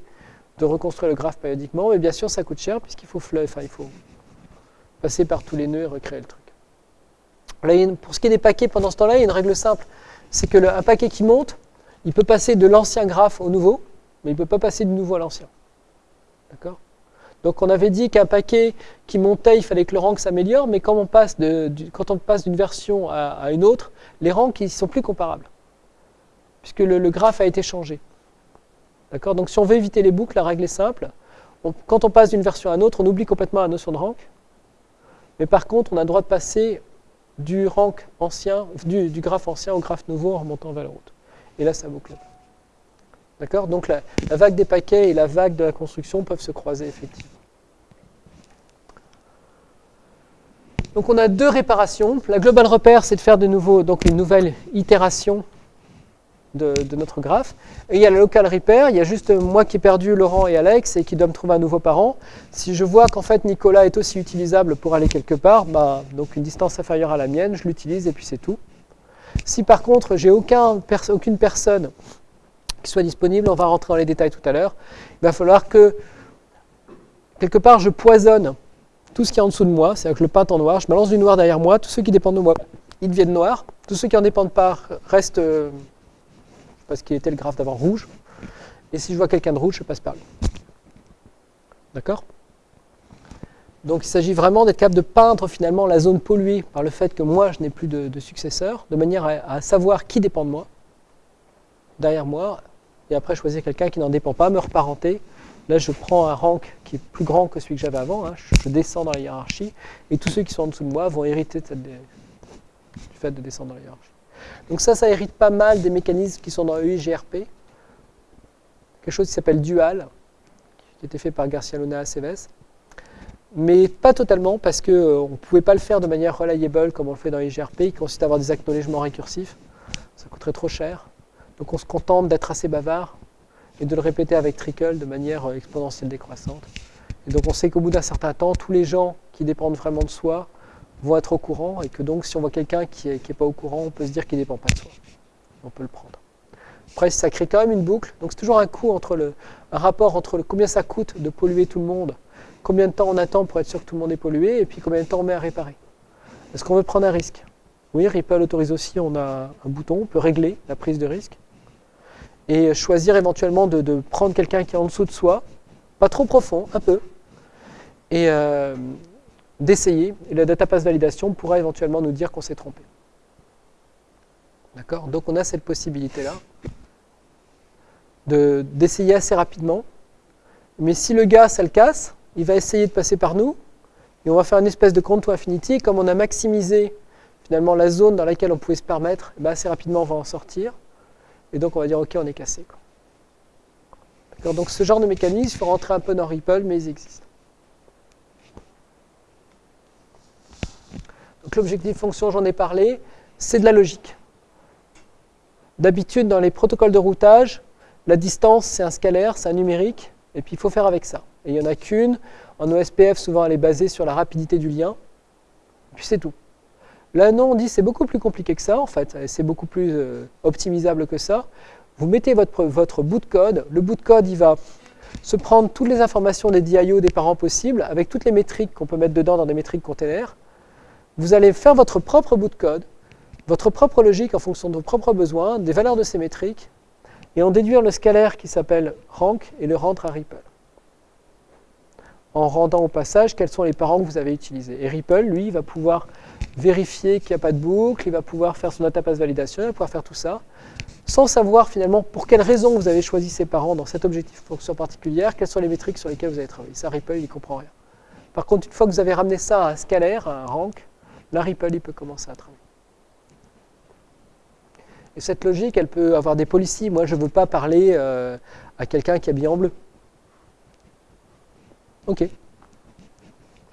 de reconstruire le graphe périodiquement, mais bien sûr, ça coûte cher, puisqu'il faut, enfin, il faut passer par tous les nœuds et recréer le truc. Pour ce qui est des paquets, pendant ce temps-là, il y a une règle simple, c'est que un paquet qui monte, il peut passer de l'ancien graphe au nouveau, mais il ne peut pas passer du nouveau à l'ancien. D'accord? Donc on avait dit qu'un paquet qui montait, il fallait que le rank s'améliore, mais quand on passe d'une version à, une autre, les ranks ne sont plus comparables, puisque le, graphe a été changé. D'accord? Donc si on veut éviter les boucles, la règle est simple. quand on passe d'une version à une autre, on oublie complètement la notion de rank. Mais par contre, on a le droit de passer du rank ancien, du, graphe ancien au graphe nouveau en remontant vers le route. Et là, ça boucle. D'accord? Donc la, vague des paquets et la vague de la construction peuvent se croiser effectivement. Donc on a deux réparations. La global repère, c'est de faire de nouveau donc une nouvelle itération de, notre graphe. Et il y a la local repair, il y a juste moi qui ai perdu Laurent et Alex et qui dois me trouver un nouveau parent. Si je vois qu'en fait Nicolas est aussi utilisable pour aller quelque part, bah, donc une distance inférieure à la mienne, je l'utilise et puis c'est tout. Si par contre j'ai aucun, aucune personne soit disponible. On va rentrer dans les détails tout à l'heure. Il va falloir que, quelque part, je poisonne tout ce qui est en dessous de moi, c'est-à-dire que je le peinte en noir, je balance du noir derrière moi, tous ceux qui dépendent de moi, ils deviennent noirs, tous ceux qui n'en dépendent pas restent, euh, parce qu'il était le graphe d'avant, rouge, et si je vois quelqu'un de rouge, je passe par lui. D'accord? Donc il s'agit vraiment d'être capable de peindre finalement la zone polluée par le fait que moi je n'ai plus de, successeur, de manière à, savoir qui dépend de moi, derrière moi, et après choisir quelqu'un qui n'en dépend pas, me reparenter. Là, je prends un rank qui est plus grand que celui que j'avais avant, hein. je, descends dans la hiérarchie, et tous ceux qui sont en dessous de moi vont hériter du fait de descendre dans la hiérarchie. Donc ça, ça hérite pas mal des mécanismes qui sont dans EIGRP, quelque chose qui s'appelle Dual, qui a été fait par Garcia Luna Aceves, mais pas totalement, parce qu'on euh, ne pouvait pas le faire de manière reliable comme on le fait dans EIGRP, qui consiste à avoir des acknowledgements récursifs, ça coûterait trop cher. Donc on se contente d'être assez bavard et de le répéter avec trickle de manière euh, exponentielle décroissante. Et donc on sait qu'au bout d'un certain temps, tous les gens qui dépendent vraiment de soi vont être au courant et que donc si on voit quelqu'un qui n'est pas au courant, on peut se dire qu'il ne dépend pas de soi. On peut le prendre. Après, ça crée quand même une boucle. Donc c'est toujours un coût entre le, rapport entre le, combien ça coûte de polluer tout le monde, combien de temps on attend pour être sûr que tout le monde est pollué, et puis combien de temps on met à réparer. Est-ce qu'on veut prendre un risque? Oui, Ripple autorise aussi, on a un bouton, on peut régler la prise de risque et choisir éventuellement de, prendre quelqu'un qui est en dessous de soi, pas trop profond, un peu, et euh, d'essayer. Et la pass validation pourra éventuellement nous dire qu'on s'est trompé. D'accord? Donc on a cette possibilité-là d'essayer assez rapidement. Mais si le gars, ça le casse, il va essayer de passer par nous, et on va faire une espèce de compte to infinity. Comme on a maximisé finalement la zone dans laquelle on pouvait se permettre, eh ben, assez rapidement on va en sortir. Et donc on va dire ok, on est cassé. Donc ce genre de mécanisme, il faut rentrer un peu dans Ripple, mais ils existent. Donc l'objectif fonction, j'en ai parlé, c'est de la logique. D'habitude, dans les protocoles de routage, la distance, c'est un scalaire, c'est un numérique, et puis il faut faire avec ça. Et il n'y en a qu'une. En OSPF, souvent, elle est basée sur la rapidité du lien. Et puis c'est tout. Là, non, on dit c'est beaucoup plus compliqué que ça, en fait. C'est beaucoup plus euh, optimisable que ça. Vous mettez votre, votre bout de code. Le bout de code, il va se prendre toutes les informations des DIO des parents possibles, avec toutes les métriques qu'on peut mettre dedans dans des métriques containers. Vous allez faire votre propre bout de code, votre propre logique en fonction de vos propres besoins, des valeurs de ces métriques, et en déduire le scalaire qui s'appelle rank et le rendre à Ripple. En rendant au passage quels sont les parents que vous avez utilisés. Et Ripple, lui, va pouvoir vérifier qu'il n'y a pas de boucle, il va pouvoir faire son database validation, il va pouvoir faire tout ça, sans savoir finalement pour quelles raisons vous avez choisi ces parents dans cet objectif fonction particulière, quelles sont les métriques sur lesquelles vous avez travaillé. Ça, Ripple, il ne comprend rien. Par contre, une fois que vous avez ramené ça à un scalaire, à un rank, là, Ripple, peut commencer à travailler. Et cette logique, elle peut avoir des policies. Moi, je ne veux pas parler euh, à quelqu'un qui est habillé en bleu. OK.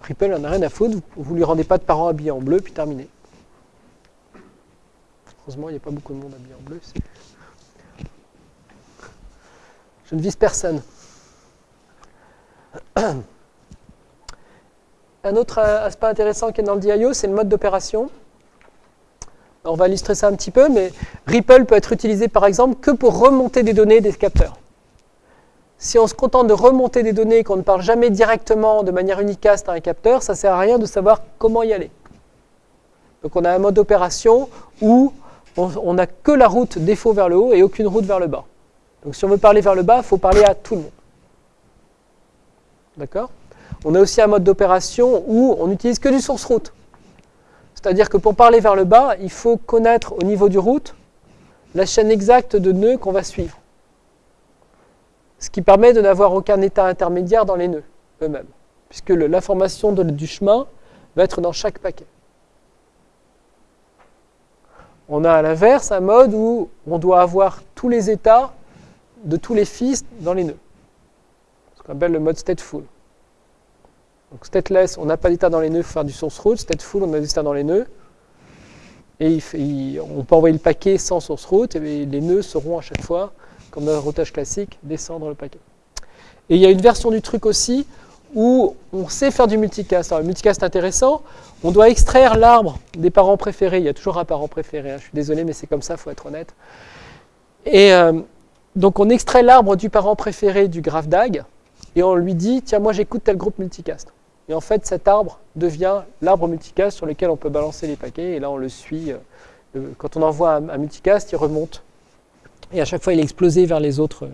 Ripple n'en a rien à foutre, vous ne lui rendez pas de parents habillés en bleu, puis terminé. Heureusement, il n'y a pas beaucoup de monde habillé en bleu. Je ne vise personne. un autre aspect intéressant qui est dans le DIO, c'est le mode d'opération. On va illustrer ça un petit peu, mais Ripple peut être utilisé par exemple que pour remonter des données des capteurs. Si on se contente de remonter des données qu'on ne parle jamais directement de manière unicast à un capteur, ça ne sert à rien de savoir comment y aller. Donc on a un mode d'opération où on n'a que la route défaut vers le haut et aucune route vers le bas. Donc si on veut parler vers le bas, il faut parler à tout le monde. D'accord? On a aussi un mode d'opération où on n'utilise que du source route. C'est-à-dire que pour parler vers le bas, il faut connaître au niveau du route la chaîne exacte de nœuds qu'on va suivre. Ce qui permet de n'avoir aucun état intermédiaire dans les nœuds eux-mêmes, puisque l'information du chemin va être dans chaque paquet. On a à l'inverse un mode où on doit avoir tous les états de tous les fils dans les nœuds. Ce qu'on appelle le mode stateful. Donc stateless, on n'a pas d'état dans les nœuds, faut faire du source root. Stateful, on a des états dans les nœuds. Et on peut envoyer le paquet sans source root, et les nœuds seront à chaque fois, comme dans un routage classique, descendre le paquet. Et il y a une version du truc aussi où on sait faire du multicast. Alors, le multicast intéressant, on doit extraire l'arbre des parents préférés. Il y a toujours un parent préféré, hein. je suis désolé, mais c'est comme ça, il faut être honnête. Et euh, donc on extrait l'arbre du parent préféré du graphe DAG, et on lui dit, tiens, moi j'écoute tel groupe multicast. Et en fait, cet arbre devient l'arbre multicast sur lequel on peut balancer les paquets, et là on le suit. Euh, quand on envoie un, multicast, il remonte. Et à chaque fois, il est explosé vers les autres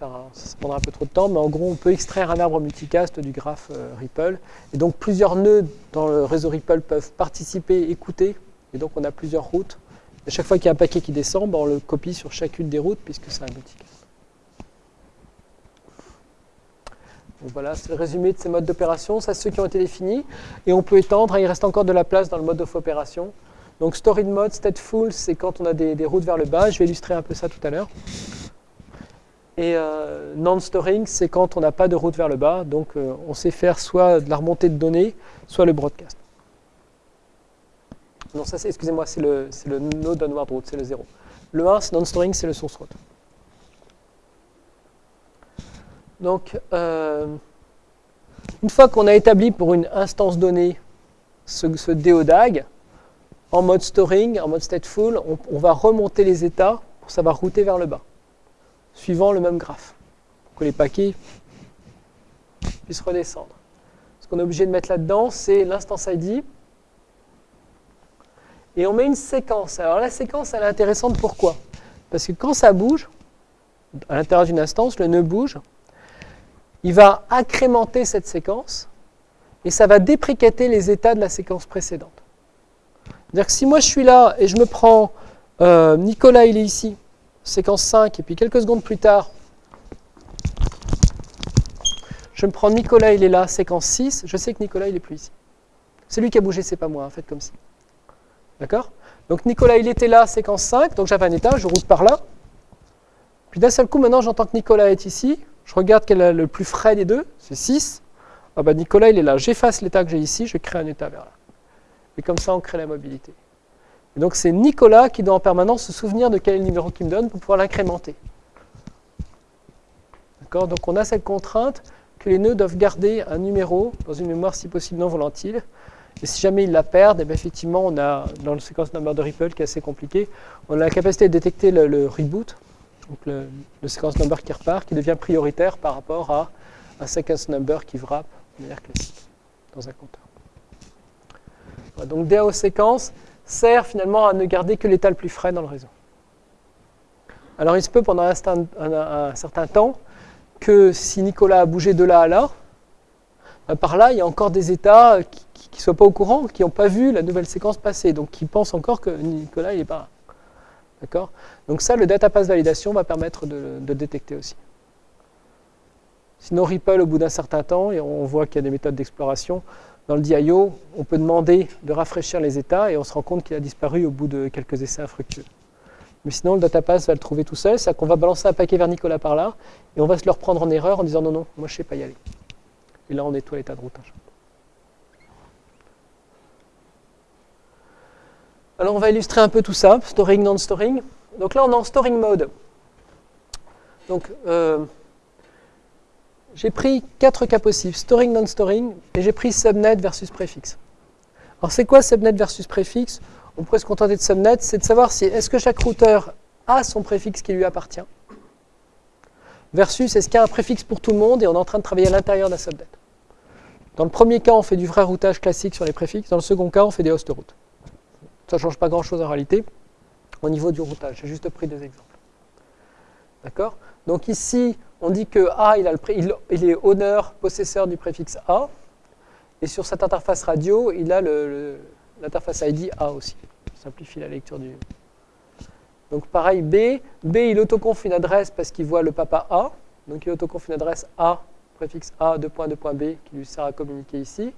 ça prendra un peu trop de temps, mais en gros, on peut extraire un arbre multicast du graphe euh, Ripple. Et donc, plusieurs nœuds dans le réseau Ripple peuvent participer, écouter. Et donc, on a plusieurs routes. Et chaque fois qu'il y a un paquet qui descend, ben, on le copie sur chacune des routes, puisque c'est un multicast. Donc voilà, c'est le résumé de ces modes d'opération. Ça, c'est ceux qui ont été définis. Et on peut étendre, il reste encore de la place dans le mode of opération. Donc, story mode, stateful, c'est quand on a des, routes vers le bas. Je vais illustrer un peu ça tout à l'heure. Et euh, non-storing, c'est quand on n'a pas de route vers le bas, donc euh, on sait faire soit de la remontée de données, soit le broadcast. Non, ça c'est, excusez-moi, c'est le, node onward route, c'est le 0. Le 1, c'est non-storing, c'est le source route. Donc, euh, une fois qu'on a établi pour une instance donnée ce, ce en mode storing, en mode stateful, on, on va remonter les états pour savoir router vers le bas suivant le même graphe, pour que les paquets puissent redescendre. Ce qu'on est obligé de mettre là-dedans, c'est l'instance ID. Et on met une séquence. Alors la séquence, elle est intéressante pourquoi? Parce que quand ça bouge, à l'intérieur d'une instance, le nœud bouge, il va incrémenter cette séquence et ça va déprécater les états de la séquence précédente. C'est-à-dire que si moi je suis là et je me prends, euh, Nicolas il est ici, séquence 5, et puis quelques secondes plus tard, je me prends Nicolas, il est là, séquence 6, je sais que Nicolas, il est plus ici. C'est lui qui a bougé, c'est pas moi, faites comme si. D'accord? Donc Nicolas, il était là, séquence 5, donc j'avais un état, je route par là. Puis d'un seul coup, maintenant, j'entends que Nicolas est ici. Je regarde quel est le plus frais des deux, c'est 6. Ah bah Nicolas, il est là. J'efface l'état que j'ai ici, je crée un état vers là. Et comme ça, on crée la mobilité. Et donc c'est Nicolas qui doit en permanence se souvenir de quel est le numéro qu'il me donne pour pouvoir l'incrémenter. D'accord? Donc on a cette contrainte que les nœuds doivent garder un numéro dans une mémoire si possible non volatile. Et si jamais ils la perdent, eh bien effectivement, on a, dans le sequence number de Ripple, qui est assez compliqué, on a la capacité de détecter le, reboot, donc le, le, sequence number qui repart, qui devient prioritaire par rapport à un sequence number qui wrap de manière classique dans un compteur. Donc DAO séquence, sert finalement à ne garder que l'état le plus frais dans le réseau. Alors il se peut pendant un, certain temps que si Nicolas a bougé de là à là, ben, par là il y a encore des états qui ne soient pas au courant, qui n'ont pas vu la nouvelle séquence passer, donc qui pensent encore que Nicolas n'est pas là. D'accord? Donc ça, le data pass validation va permettre de, de détecter aussi. Sinon, Ripple, au bout d'un certain temps, et on voit qu'il y a des méthodes d'exploration, dans le DIO, on peut demander de rafraîchir les états et on se rend compte qu'il a disparu au bout de quelques essais infructueux. Mais sinon, le datapass va le trouver tout seul, c'est-à-dire qu'on va balancer un paquet vers Nicolas par là et on va se le reprendre en erreur en disant non, non, moi je ne sais pas y aller. Et là, on nettoie l'état de routage. Alors, on va illustrer un peu tout ça, storing, non-storing. Donc là, on est en storing mode. Donc, euh, j'ai pris quatre cas possibles, storing, non-storing, et j'ai pris subnet versus préfixe. Alors c'est quoi subnet versus préfixe? On pourrait se contenter de subnet, c'est de savoir si est-ce que chaque routeur a son préfixe qui lui appartient, versus est-ce qu'il y a un préfixe pour tout le monde et on est en train de travailler à l'intérieur d'un subnet. Dans le premier cas, on fait du vrai routage classique sur les préfixes, dans le second cas, on fait des host routes. Ça ne change pas grand-chose en réalité au niveau du routage. J'ai juste pris des exemples. D'accord? Donc ici, on dit que A, il, est honneur, possesseur du préfixe A. Et sur cette interface radio, il a l'interface ID A aussi. Ça simplifie la lecture du... Donc pareil, B. B, il autoconf une adresse parce qu'il voit le papa A. Donc il autoconf une adresse A, préfixe A, 2.2.B, qui lui sert à communiquer ici.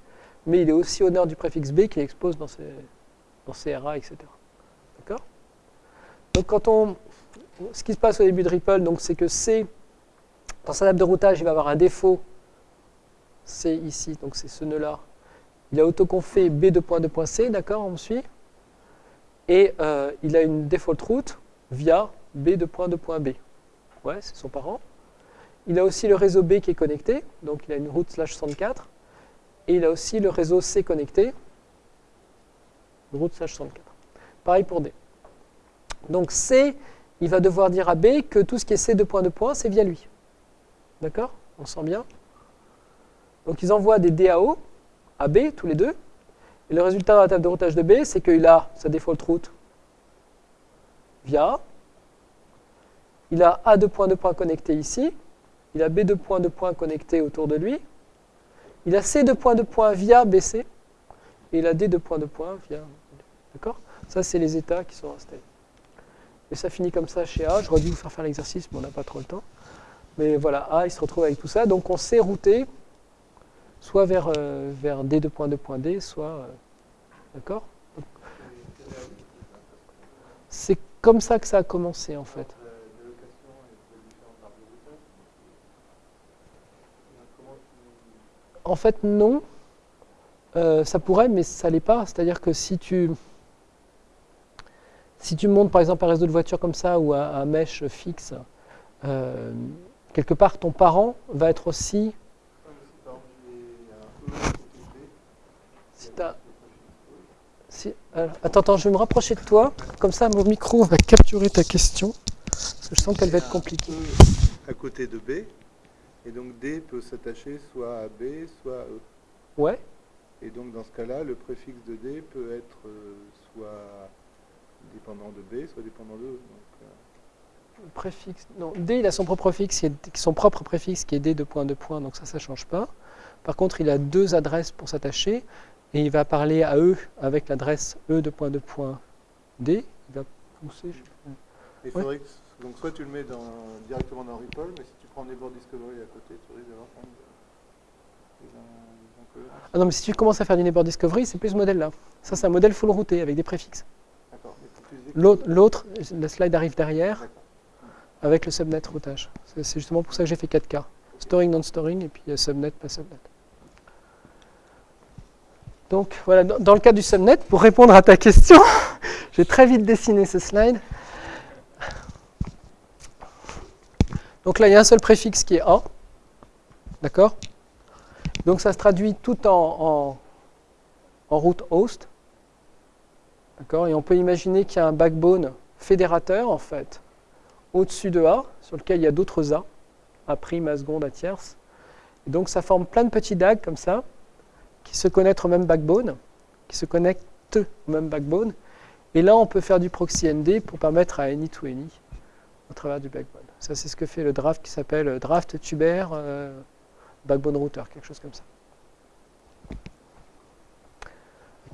Mais il est aussi honneur du préfixe B qui expose dans ses, dans ses RA, etc. D'accord? Donc quand on... Ce qui se passe au début de Ripple, c'est que C dans sa table de routage, il va avoir un défaut. C'est ici, donc c'est ce nœud-là. Il a autoconfé B2.2.C, d'accord, on me suit Et euh, il a une default route via B2.2.B. Ouais, c'est son parent. Il a aussi le réseau B qui est connecté, donc il a une route slash 64. Et il a aussi le réseau C connecté, route slash 64. Pareil pour D. Donc C, il va devoir dire à B que tout ce qui est C2.2. c'est via lui. D'accord? On sent bien? Donc ils envoient des DAO à B, tous les deux. Et le résultat de la table de routage de B, c'est qu'il a sa default route via A. Il a A2 points de points connecté ici. Il a B2 points de points connecté autour de lui. Il a C2 points de points via BC. Et il a D2 points de points via... D'accord? Ça, c'est les états qui sont installés. Et ça finit comme ça chez A. J'aurais dû vous faire faire l'exercice, mais on n'a pas trop le temps. Mais voilà, A, il se retrouve avec tout ça. Donc on sait router soit vers, euh, vers D2.2.D, soit... Euh, d'accord? C'est comme ça que ça a commencé en fait. En fait, non. Euh, ça pourrait, mais ça l'est pas. C'est-à-dire que si tu, si tu montes par exemple un réseau de voitures comme ça ou un, un mesh fixe, quelque part, ton parent va être aussi... Si attends, attends, je vais me rapprocher de toi. Comme ça, mon micro va capturer ta question. Parce que je sens qu'elle va être compliquée. À côté de B. Et donc D peut s'attacher soit à B, soit à E. Ouais. Et donc dans ce cas-là, le préfixe de D peut être euh, soit dépendant de B, soit dépendant de E. Donc, euh, préfixe, non, D, il a son propre, préfixe, son propre préfixe qui est D de point de point, donc ça, ça ne change pas. Par contre, il a deux adresses pour s'attacher, et il va parler à E avec l'adresse E de point de point D. Il va pousser. Je... donc soit tu le mets dans, directement dans Ripple, mais si tu prends Neighbor Discovery à côté, tu risques d'avoir quand même ah non, mais si tu commences à faire du Neighbor Discovery, c'est plus ce modèle-là. Ça, c'est un modèle full routé avec des préfixes. L'autre, la slide arrive derrière avec le subnet routage. C'est justement pour ça que j'ai fait 4 cas. Storing, non-storing, et puis subnet, pas subnet. Donc voilà, dans le cas du subnet, pour répondre à ta question, j'ai très vite dessiné ce slide. Donc là, il y a un seul préfixe qui est A. D'accord? Donc ça se traduit tout en, en route host. Et on peut imaginer qu'il y a un backbone fédérateur, en fait, au-dessus de A, sur lequel il y a d'autres A, A A seconde, A tierce. Et donc ça forme plein de petits DAG comme ça, qui se connectent au même backbone, qui se connectent au même backbone. Et là, on peut faire du proxy ND pour permettre à any to any au travers du backbone. Ça, c'est ce que fait le draft qui s'appelle draft tuber euh, backbone router, quelque chose comme ça.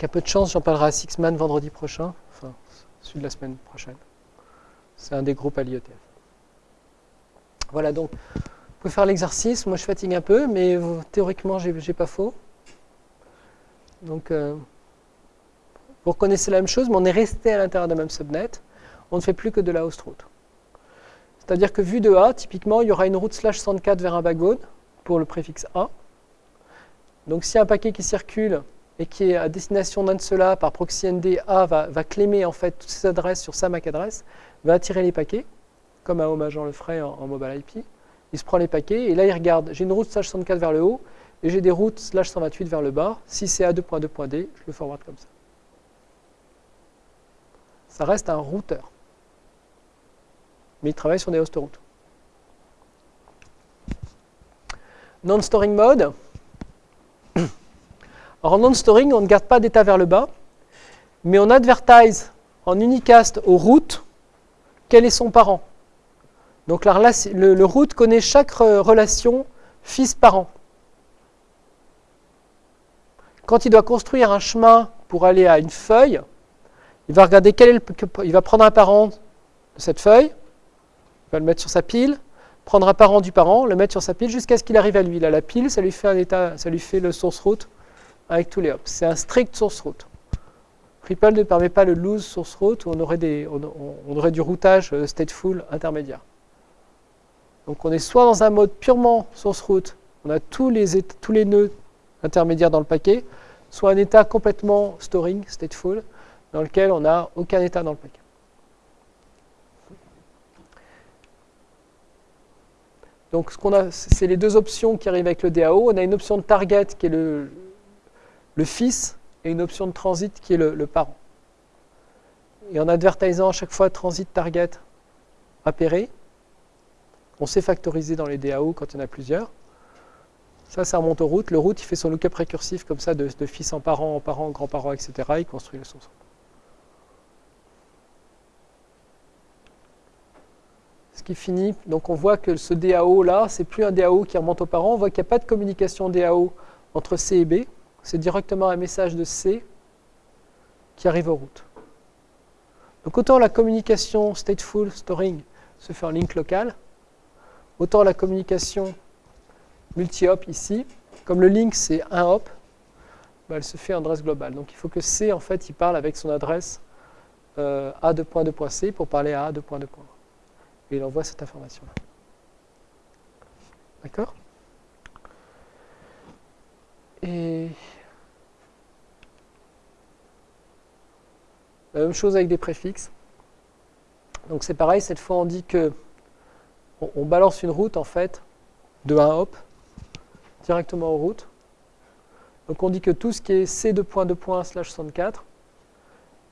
Un peu de chance, j'en parlerai à Sixman vendredi prochain, enfin, celui de la semaine prochaine. C'est un des groupes à l'IETF. Voilà, donc, vous pouvez faire l'exercice. Moi, je fatigue un peu, mais théoriquement, j'ai pas faux. Donc, euh, vous reconnaissez la même chose, mais on est resté à l'intérieur d'un même subnet. On ne fait plus que de la host route. C'est-à-dire que vu de A, typiquement, il y aura une route slash 104 vers un backbone pour le préfixe A. Donc, si un paquet qui circule et qui est à destination d'un de ceux-là par proxy ND, A va, va en fait toutes ces adresses sur sa MAC adresse, va attirer les paquets, comme un Home Agent le ferait en, mobile IP, il se prend les paquets, et là il regarde, j'ai une route slash 64 vers le haut, et j'ai des routes slash 128 vers le bas. Si c'est A2.2.D, je le forward comme ça. Ça reste un routeur. Mais il travaille sur des host routes. Non-storing mode. Alors en non-storing, on ne garde pas d'état vers le bas, mais on advertise en unicast aux routes quel est son parent. Donc le, le route connaît chaque relation fils-parent. Quand il doit construire un chemin pour aller à une feuille, il va regarder quel est il va prendre un parent de cette feuille, il va le mettre sur sa pile, prendre un parent du parent, le mettre sur sa pile jusqu'à ce qu'il arrive à lui. Là, la pile, ça lui fait un état, ça lui fait le source route avec tous les hops. C'est un strict source route. Ripple ne permet pas le loose source route où on aurait, des, on, aurait du routage euh, stateful intermédiaire. Donc on est soit dans un mode purement source route, on a tous les, tous les nœuds intermédiaires dans le paquet, soit un état complètement storing, stateful, dans lequel on n'a aucun état dans le paquet. Donc ce qu'on a, c'est les deux options qui arrivent avec le DAO. On a une option de target qui est le, le fils et une option de transit qui est le, parent. Et en advertisant à chaque fois transit target appairé, on sait factoriser dans les DAO quand il y en a plusieurs. Ça, ça remonte aux routes. Le route, il fait son lookup récursif comme ça, de, fils en parent, en parent, grand-parent, etc. Il construit le source. Ce qui finit, donc on voit que ce DAO là, c'est plus un DAO qui remonte aux parents. On voit qu'il n'y a pas de communication DAO entre C et B. C'est directement un message de C qui arrive aux routes. Donc autant la communication stateful storing se fait en link local, autant la communication multi-hop ici, comme le link c'est un hop, bah, elle se fait en adresse globale. Donc il faut que C, en fait, il parle avec son adresse euh, A2.2.C pour parler à A2.2. Et il envoie cette information-là. D'accord? Et la même chose avec des préfixes. Donc c'est pareil, cette fois on dit que on balance une route en fait de un hop directement aux routes. Donc on dit que tout ce qui est C2.2. slash 64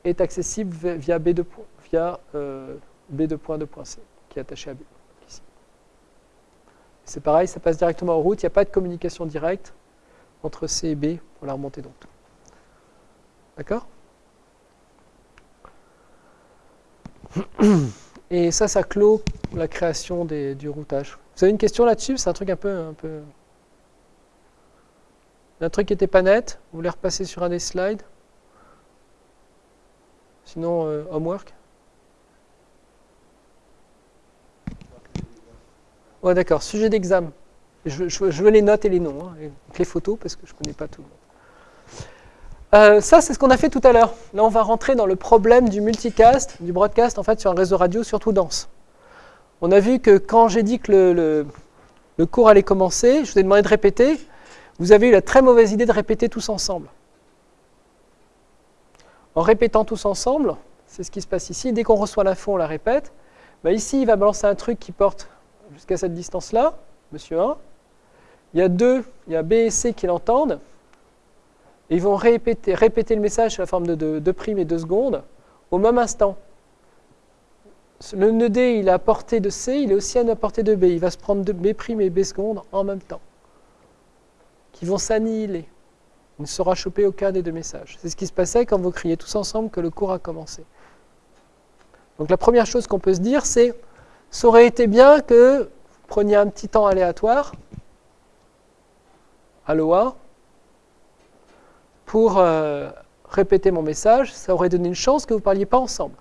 est accessible via B2, via, euh, B2.2.c qui est attaché à B. C'est pareil, ça passe directement aux routes, il n'y a pas de communication directe entre C et B pour la remontée donc. D'accord? Et ça, ça clôt la création du routage. Vous avez une question là-dessus? C'est un truc un peu, un peu un truc qui n'était pas net, vous voulez repasser sur un des slides? Sinon, euh, homework? Ouais, d'accord. Sujet d'examen. Je, veux les notes et les noms, hein, les photos, parce que je ne connais pas tout le monde. Euh, ça, c'est ce qu'on a fait tout à l'heure. Là, on va rentrer dans le problème du multicast, du broadcast, en fait, sur un réseau radio, surtout dense. On a vu que quand j'ai dit que le, cours allait commencer, je vous ai demandé de répéter vous avez eu la très mauvaise idée de répéter tous ensemble. En répétant tous ensemble, c'est ce qui se passe ici, dès qu'on reçoit l'info, on la répète. Bah, ici, il va balancer un truc qui porte jusqu'à cette distance-là, monsieur 1. Il y a 2, il y a B et C qui l'entendent. Et ils vont répéter, le message sous la forme de 2 primes et 2 secondes au même instant. Le nœud D, il à portée de C, il est aussi à portée de B. Il va se prendre B prime et B secondes en même temps qui vont s'annihiler. Il ne sera chopé aucun des deux messages. C'est ce qui se passait quand vous criez tous ensemble que le cours a commencé. Donc la première chose qu'on peut se dire, c'est ça aurait été bien que vous preniez un petit temps aléatoire, Aloha, pour euh, répéter mon message, ça aurait donné une chance que vous ne parliez pas ensemble.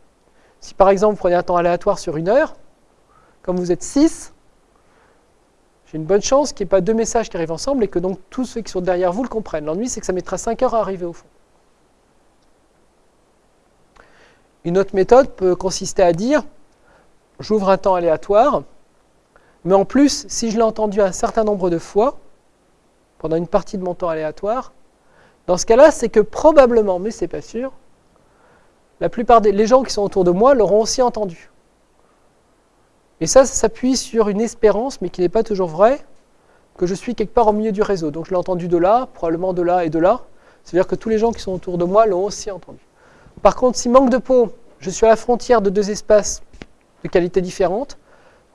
Si par exemple vous prenez un temps aléatoire sur une heure, comme vous êtes six, j'ai une bonne chance qu'il n'y ait pas deux messages qui arrivent ensemble et que donc tous ceux qui sont derrière vous le comprennent. L'ennui, c'est que ça mettra 5 heures à arriver au fond. Une autre méthode peut consister à dire, j'ouvre un temps aléatoire, mais en plus, si je l'ai entendu un certain nombre de fois, pendant une partie de mon temps aléatoire, dans ce cas-là, c'est que probablement, mais c'est pas sûr, la plupart des les gens qui sont autour de moi l'auront aussi entendu. Et ça, ça s'appuie sur une espérance, mais qui n'est pas toujours vraie, que je suis quelque part au milieu du réseau. Donc je l'ai entendu de là, probablement de là et de là. C'est-à-dire que tous les gens qui sont autour de moi l'ont aussi entendu. Par contre, si manque de peau, je suis à la frontière de deux espaces de qualité différente,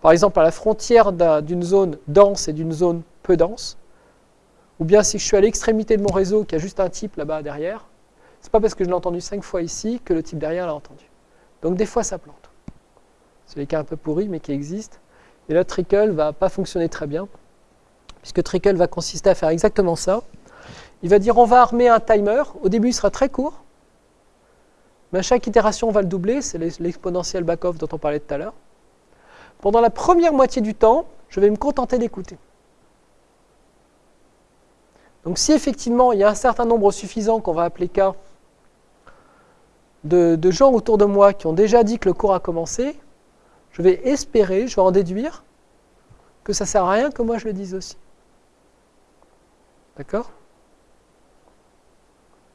par exemple à la frontière d'une zone dense et d'une zone peu dense, ou bien si je suis à l'extrémité de mon réseau qui a juste un type là-bas derrière, c'est pas parce que je l'ai entendu cinq fois ici que le type derrière l'a entendu. Donc des fois ça plante. C'est les cas un peu pourris mais qui existent. Et là, Trickle va pas fonctionner très bien, puisque Trickle va consister à faire exactement ça. Il va dire on va armer un timer. Au début, il sera très court, mais à chaque itération, on va le doubler. C'est l'exponentiel back-off dont on parlait tout à l'heure. Pendant la première moitié du temps, je vais me contenter d'écouter. Donc si effectivement il y a un certain nombre suffisant qu'on va appeler K de, gens autour de moi qui ont déjà dit que le cours a commencé, je vais espérer, je vais en déduire que ça ne sert à rien que moi je le dise aussi. D'accord?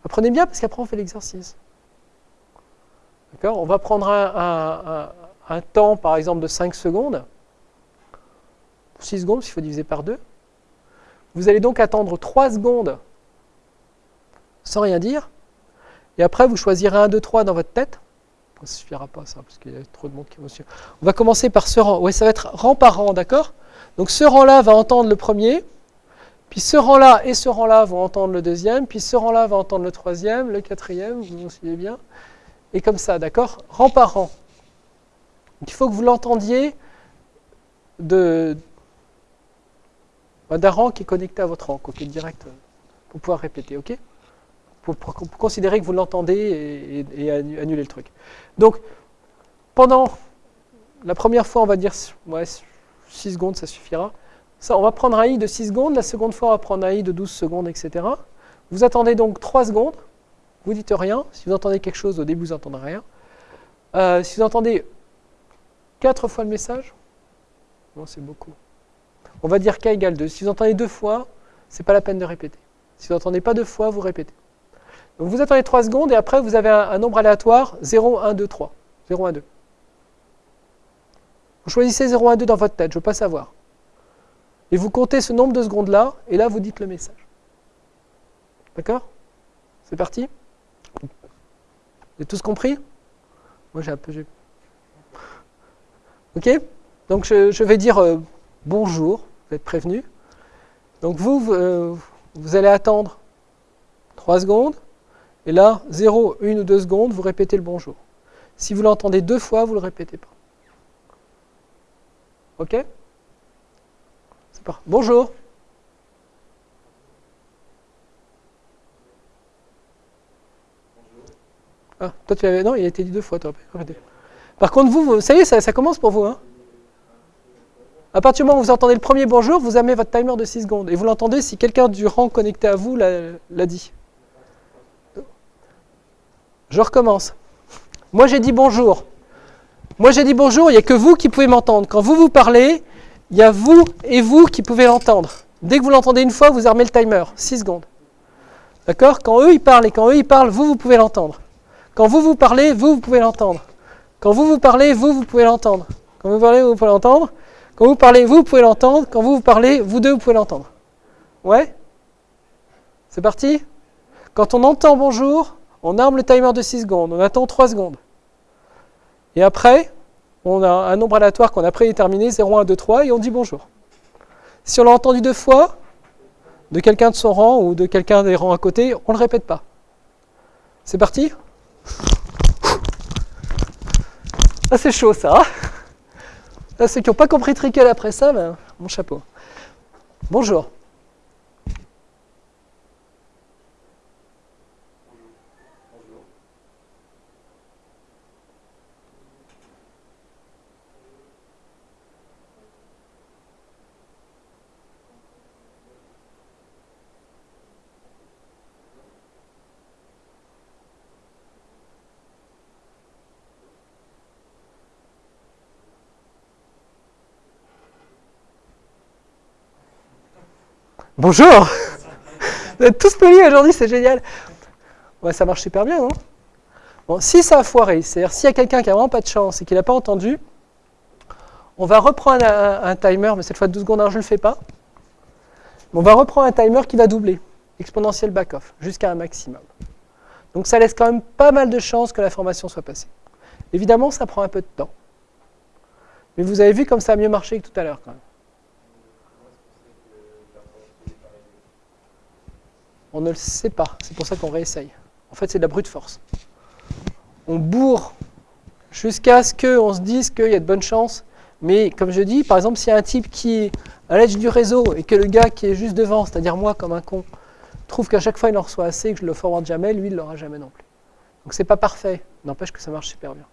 Apprenez bien parce qu'après on fait l'exercice. D'accord? On va prendre un, un, temps par exemple de 5 secondes, 6 secondes s'il faut diviser par 2. Vous allez donc attendre 3 secondes sans rien dire. Et après, vous choisirez 1, 2, 3 dans votre tête. Ça ne suffira pas ça, parce qu'il y a trop de monde qui va suivre. On va commencer par ce rang. Oui, ça va être rang par rang, d'accord? Donc ce rang-là va entendre le premier, puis ce rang-là et ce rang-là vont entendre le deuxième, puis ce rang-là va entendre le troisième, le quatrième, vous vous suivez bien. Et comme ça, d'accord? Rang par rang. il faut que vous l'entendiez de, d'un rang qui est connecté à votre rang, est direct, euh, pour pouvoir répéter, ok? Pour, considérer que vous l'entendez et, annuler le truc. Donc, pendant la première fois, on va dire ouais, 6 secondes, ça suffira. Ça, on va prendre un i de 6 secondes, la seconde fois, on va prendre un i de 12 secondes, etc. Vous attendez donc 3 secondes, vous dites rien. Si vous entendez quelque chose, au début, vous n'entendrez rien. Euh, si vous entendez 4 fois le message, non, c'est beaucoup on va dire k égale 2. Si vous entendez deux fois, ce n'est pas la peine de répéter. Si vous n'entendez pas deux fois, vous répétez. Donc vous attendez 3 secondes et après vous avez un, nombre aléatoire 0, 1, 2, 3. 0, 1, 2. Vous choisissez 0, 1, 2 dans votre tête, je ne veux pas savoir. Et vous comptez ce nombre de secondes-là, et là vous dites le message. D'accord? C'est parti? Vous avez tous compris? Moi j'ai un peu... Ok? Donc je, vais dire euh, bonjour vous êtes prévenu. Donc vous, euh, vous allez attendre 3 secondes, et là, 0, 1 ou 2 secondes, vous répétez le bonjour. Si vous l'entendez deux fois, vous ne le répétez pas. Ok? Bonjour. Ah, toi tu avais. Non, il a été dit deux fois, toi. Par contre, vous, vous ça y est, ça, ça commence pour vous. Hein à partir du moment où vous entendez le premier bonjour, vous amenez votre timer de 6 secondes. Et vous l'entendez si quelqu'un du rang connecté à vous l'a dit. Je recommence. Moi j'ai dit bonjour. Moi j'ai dit bonjour, il n'y a que vous qui pouvez m'entendre. Quand vous vous parlez, il y a vous et vous qui pouvez l'entendre. Dès que vous l'entendez une fois, vous armez le timer. 6 secondes. D'accord? Quand eux ils parlent et quand eux ils parlent, vous, vous pouvez l'entendre. Quand vous vous parlez, vous, vous pouvez l'entendre. Quand vous vous parlez, vous, vous pouvez l'entendre. Quand vous parlez, vous pouvez l'entendre. Quand vous parlez, vous, pouvez l'entendre. Quand vous, vous parlez, vous deux, vous pouvez l'entendre. Ouais? C'est parti? Quand on entend bonjour, on arme le timer de 6 secondes. On attend 3 secondes. Et après, on a un nombre aléatoire qu'on a prédéterminé, 0, 1, 2, 3, et on dit bonjour. Si on l'a entendu deux fois, de quelqu'un de son rang ou de quelqu'un des rangs à côté, on ne le répète pas. C'est parti? Ah, c'est chaud ça. Hein? Ceux qui n'ont pas compris Trickle après ça, ben, mon chapeau. Bonjour. Bonjour Vous êtes tous polis aujourd'hui, c'est génial. Ouais, ça marche super bien, non Bon, si ça a foiré, c'est-à-dire s'il y a quelqu'un qui n'a vraiment pas de chance et qui n'a pas entendu, On va reprendre un, timer, mais cette fois 12 secondes, je ne le fais pas. On va reprendre un timer qui va doubler, exponentiel back-off, jusqu'à un maximum. Donc ça laisse quand même pas mal de chances que l'information soit passée. Évidemment, ça prend un peu de temps. Mais vous avez vu comme ça a mieux marché que tout à l'heure quand même. On ne le sait pas, c'est pour ça qu'on réessaye. En fait, c'est de la brute force. On bourre jusqu'à ce qu'on se dise qu'il y a de bonnes chances. Mais comme je dis, par exemple, s'il y a un type qui est à l'edge du réseau et que le gars qui est juste devant, c'est-à-dire moi comme un con, trouve qu'à chaque fois il en reçoit assez et que je le forward jamais, lui il ne l'aura jamais non plus. Donc c'est pas parfait, n'empêche que ça marche super bien.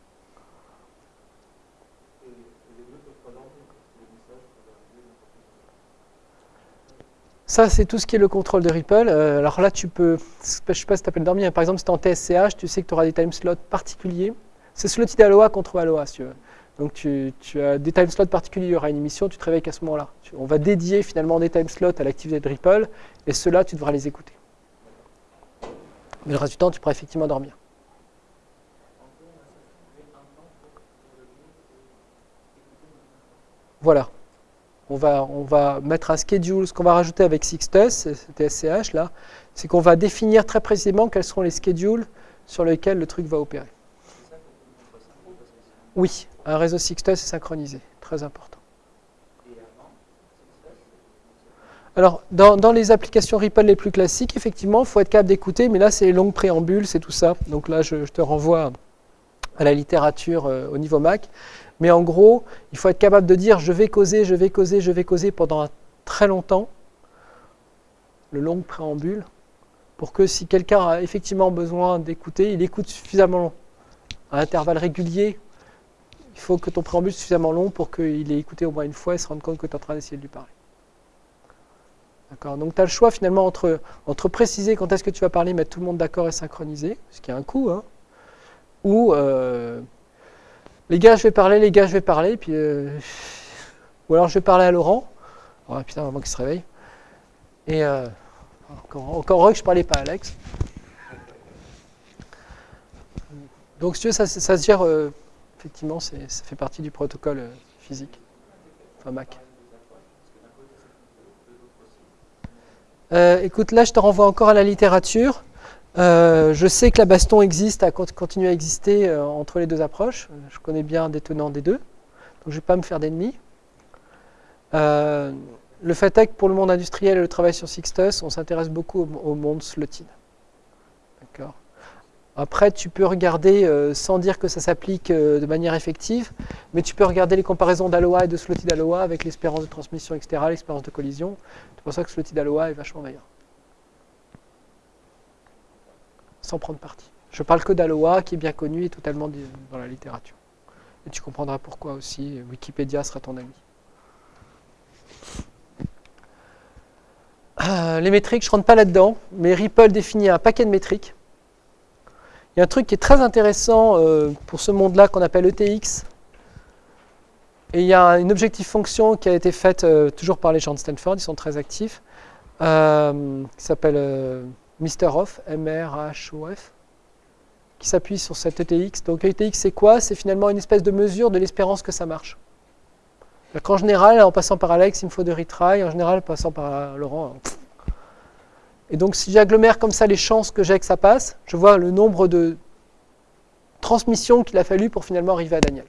Ça, c'est tout ce qui est le contrôle de Ripple. Euh, alors là, tu peux, je ne sais pas si tu appelles dormir, mais par exemple, si tu es en TSCH, tu sais que tu auras des time slots particuliers. C'est slotted Aloha contre Aloha, si tu veux. Donc tu, as des time slots particuliers, il y aura une émission, tu te réveilles qu'à ce moment-là. On va dédier finalement des time slots à l'activité de Ripple, et ceux-là, tu devras les écouter. Mais le reste du temps, tu pourras effectivement dormir. Voilà on va, mettre un schedule, ce qu'on va rajouter avec Sixtus, SCH là, c'est qu'on va définir très précisément quels seront les schedules sur lesquels le truc va opérer. Oui, un réseau Sixtus est synchronisé, très important. Alors, dans, les applications Ripple les plus classiques, effectivement, il faut être capable d'écouter, mais là, c'est les longues préambules, c'est tout ça. Donc là, je, te renvoie à la littérature euh, au niveau Mac. Mais en gros, il faut être capable de dire je vais causer, je vais causer, je vais causer pendant très longtemps, le long préambule, pour que si quelqu'un a effectivement besoin d'écouter, il écoute suffisamment long. À intervalles réguliers, il faut que ton préambule soit suffisamment long pour qu'il ait écouté au moins une fois et se rende compte que tu es en train d'essayer de lui parler. D'accord? Donc tu as le choix finalement entre, entre préciser quand est-ce que tu vas parler, mettre tout le monde d'accord et synchroniser, ce qui a un coût, hein, ou euh, les gars, je vais parler, les gars, je vais parler, puis euh, ou alors je vais parler à Laurent. Oh putain, avant qu'il se réveille. Et euh, encore, encore heureux que je parlais pas à Alex. Donc, si tu veux, ça, se gère, euh, effectivement, ça fait partie du protocole physique, enfin Mac. écoute, là, je te renvoie encore à la littérature. Euh, je sais que la baston existe, a continué à exister euh, entre les deux approches. Je connais bien des tenants des deux, donc je ne vais pas me faire d'ennemis. Euh, le fait est que pour le monde industriel et le travail sur Sixtus, on s'intéresse beaucoup au, monde slotted. D'accord Après, tu peux regarder, sans dire que ça s'applique de manière effective, mais tu peux regarder les comparaisons d'Aloha et de slotted Aloha avec l'espérance de transmission, etc., l'espérance de collision. C'est pour ça que slotted Aloha est vachement meilleur. Sans prendre parti. Je parle que d'Aloha, qui est bien connu et totalement dans la littérature. Et tu comprendras pourquoi aussi. Wikipédia sera ton ami. Euh, les métriques, je ne rentre pas là-dedans, mais Ripple définit un paquet de métriques. Il y a un truc qui est très intéressant euh, pour ce monde-là qu'on appelle ETX. Et il y a une objectif fonction qui a été faite euh, toujours par les gens de Stanford, ils sont très actifs, qui s'appelle Mr. Off, M-R-H-O-F, qui s'appuie sur cette ETX. Donc ETX, c'est quoi? C'est finalement une espèce de mesure de l'espérance que ça marche. En général, en passant par Alex, il me faut de retry. En général, en passant par Laurent. Et donc, si j'agglomère comme ça les chances que j'ai que ça passe, je vois le nombre de transmissions qu'il a fallu pour finalement arriver à Daniel.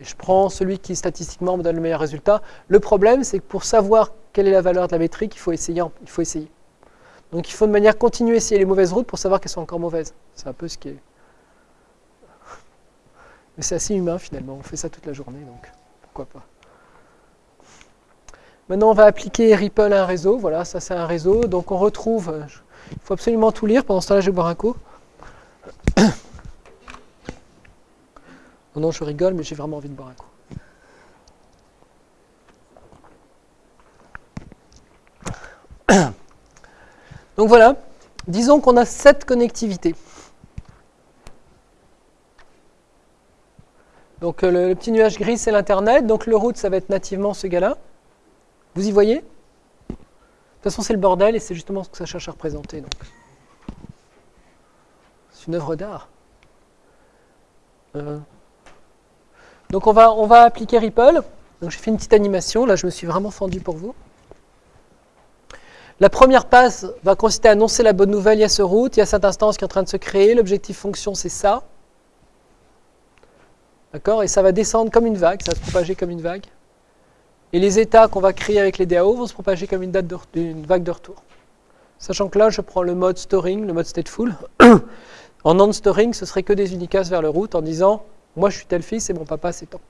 Et je prends celui qui statistiquement me donne le meilleur résultat. Le problème, c'est que pour savoir quelle est la valeur de la métrique, il faut essayer. Il faut essayer. Donc il faut de manière continue essayer les mauvaises routes pour savoir qu'elles sont encore mauvaises. C'est un peu ce qui est... Mais c'est assez humain finalement, on fait ça toute la journée, donc pourquoi pas. Maintenant on va appliquer Ripple à un réseau, voilà, ça c'est un réseau, donc on retrouve, il faut absolument tout lire, pendant ce temps-là je vais boire un coup. Non, non, je rigole, mais j'ai vraiment envie de boire un coup. Donc voilà, disons qu'on a cette connectivité. Donc euh, le, petit nuage gris, c'est l'Internet. Donc le route, ça va être nativement ce gars-là. Vous y voyez? De toute façon, c'est le bordel et c'est justement ce que ça cherche à représenter. C'est une œuvre d'art. Euh, Donc on va, appliquer Ripple. Donc j'ai fait une petite animation, là je me suis vraiment fendu pour vous. La première passe va consister à annoncer la bonne nouvelle, il y a ce route, il y a cette instance qui est en train de se créer, l'objectif fonction c'est ça. D'accord? Et ça va descendre comme une vague, ça va se propager comme une vague. Et les états qu'on va créer avec les DAO vont se propager comme une, date vague de retour. Sachant que là, je prends le mode storing, le mode stateful. en non-storing, ce serait que des unicas vers le route en disant moi je suis tel fils et mon papa c'est tant.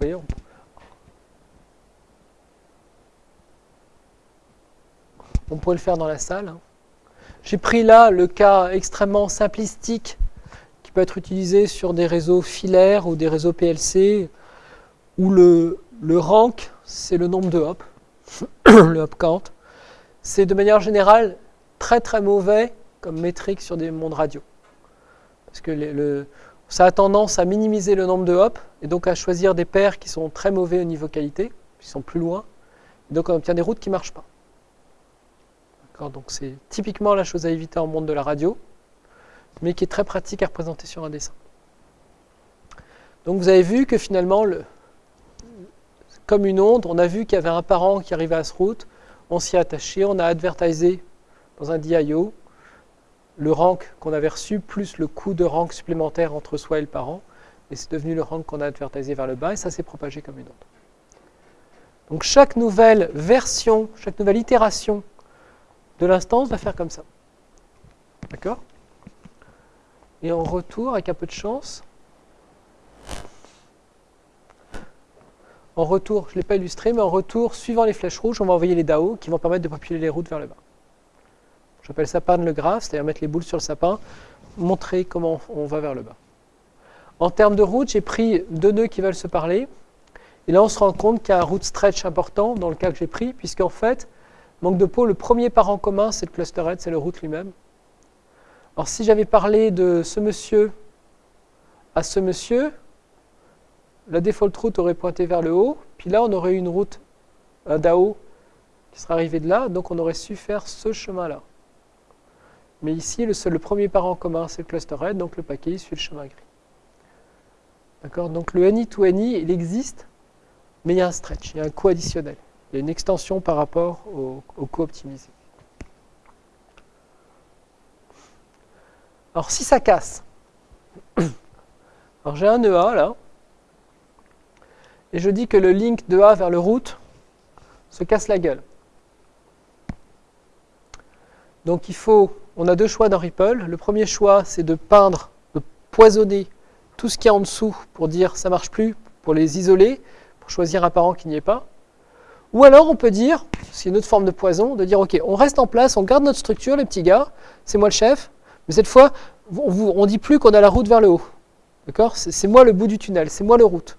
Voyez, on pourrait le faire dans la salle. Hein. J'ai pris là le cas extrêmement simplistique qui peut être utilisé sur des réseaux filaires ou des réseaux PLC où le, le rank, c'est le nombre de hops, le hop count. C'est de manière générale très très mauvais comme métrique sur des mondes radio. Parce que ça a tendance à minimiser le nombre de hops et donc à choisir des paires qui sont très mauvais au niveau qualité, qui sont plus loin. Et donc on obtient des routes qui ne marchent pas. Donc c'est typiquement la chose à éviter en monde de la radio, mais qui est très pratique à représenter sur un dessin. Donc vous avez vu que finalement, le, comme une onde, on a vu qu'il y avait un parent qui arrivait à ce route, on s'y est attaché, on a advertisé dans un DIO le rank qu'on avait reçu, plus le coût de rank supplémentaire entre soi et le parent, et c'est devenu le rank qu'on a advertisé vers le bas, et ça s'est propagé comme une onde. Donc chaque nouvelle version, chaque nouvelle itération de l'instance va faire comme ça. D'accord? Et en retour, avec un peu de chance, en retour, je ne l'ai pas illustré, mais en retour, suivant les flèches rouges, on va envoyer les DAO qui vont permettre de populer les routes vers le bas. J'appelle ça pan le graphe, c'est-à-dire mettre les boules sur le sapin, montrer comment on va vers le bas. En termes de route, j'ai pris deux nœuds qui veulent se parler. Et là, on se rend compte qu'il y a un route stretch important dans le cas que j'ai pris, puisqu'en fait, Manque de peau, le premier parent commun, c'est le cluster head, c'est le route lui-même. Alors si j'avais parlé de ce monsieur à ce monsieur, la default route aurait pointé vers le haut, puis là on aurait une route, un DAO qui serait arrivé de là, donc on aurait su faire ce chemin-là. Mais ici, le, seul, le premier parent commun, c'est le cluster head, donc le paquet suit le chemin gris. D'accord? Donc le any to any, il existe, mais il y a un stretch, il y a un coût additionnel. Il y a une extension par rapport au, au co-optimisé. Alors si ça casse, alors j'ai un EA là, et je dis que le link de A vers le route se casse la gueule. Donc il faut, on a deux choix dans Ripple. Le premier choix, c'est de peindre, de poisonner tout ce qui est en dessous pour dire ça marche plus, pour les isoler, pour choisir un parent qui n'y est pas. Ou alors on peut dire, c'est une autre forme de poison, de dire ok, on reste en place, on garde notre structure, les petits gars, c'est moi le chef, mais cette fois, on ne dit plus qu'on a la route vers le haut. D'accord? C'est moi le bout du tunnel, c'est moi le route.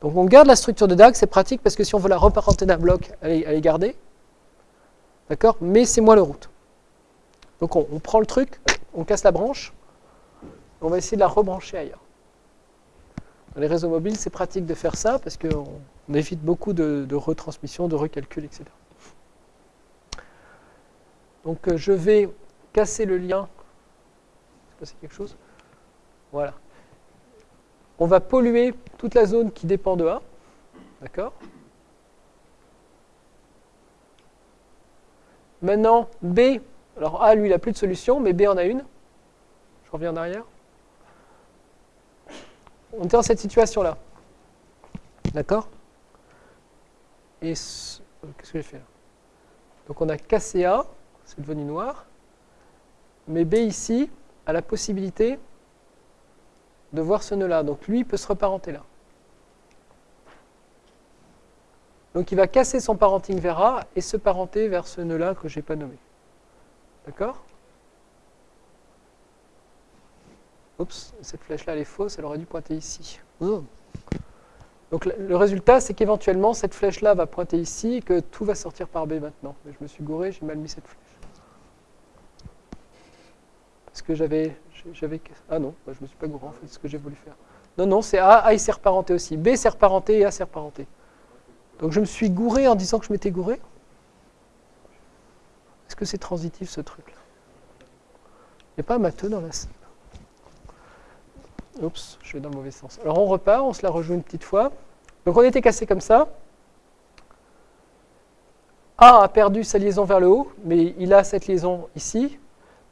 Donc on garde la structure de DAG, c'est pratique parce que si on veut la reparenter d'un bloc, elle est. D'accord? Mais c'est moi le route. Donc on, prend le truc, on casse la branche, on va essayer de la rebrancher ailleurs. Dans les réseaux mobiles, c'est pratique de faire ça parce qu'on on évite beaucoup de, retransmission, de recalcul, etc. Donc euh, je vais casser le lien. C'est quelque chose Voilà. On va polluer toute la zone qui dépend de A. D'accord? Maintenant, B, alors A, lui, il n'a plus de solution, mais B en a une. Je reviens en arrière. On est dans cette situation-là. D'accord? Et qu'est-ce que j'ai fait? Là Donc on a cassé A, c'est devenu noir, mais B ici a la possibilité de voir ce nœud-là. Donc lui peut se reparenter là. Donc il va casser son parenting vers A et se parenter vers ce nœud-là que je n'ai pas nommé. D'accord Oups, cette flèche-là elle est fausse, elle aurait dû pointer ici. Oh. Donc le résultat, c'est qu'éventuellement, cette flèche-là va pointer ici et que tout va sortir par B maintenant. Mais je me suis gouré, j'ai mal mis cette flèche. Parce que j'avais... Ah non, je ne me suis pas gouré en fait, c'est ce que j'ai voulu faire. Non, non, c'est A, A il s'est reparenté aussi. B s'est reparenté et A s'est reparenté. Donc je me suis gouré en disant que je m'étais gouré. Est-ce que c'est transitif ce truc-là? Il n'y a pas un matheux dans la salle Oups, je vais dans le mauvais sens. Alors on repart, on se la rejoue une petite fois. Donc on était cassé comme ça. A a perdu sa liaison vers le haut, mais il a cette liaison ici.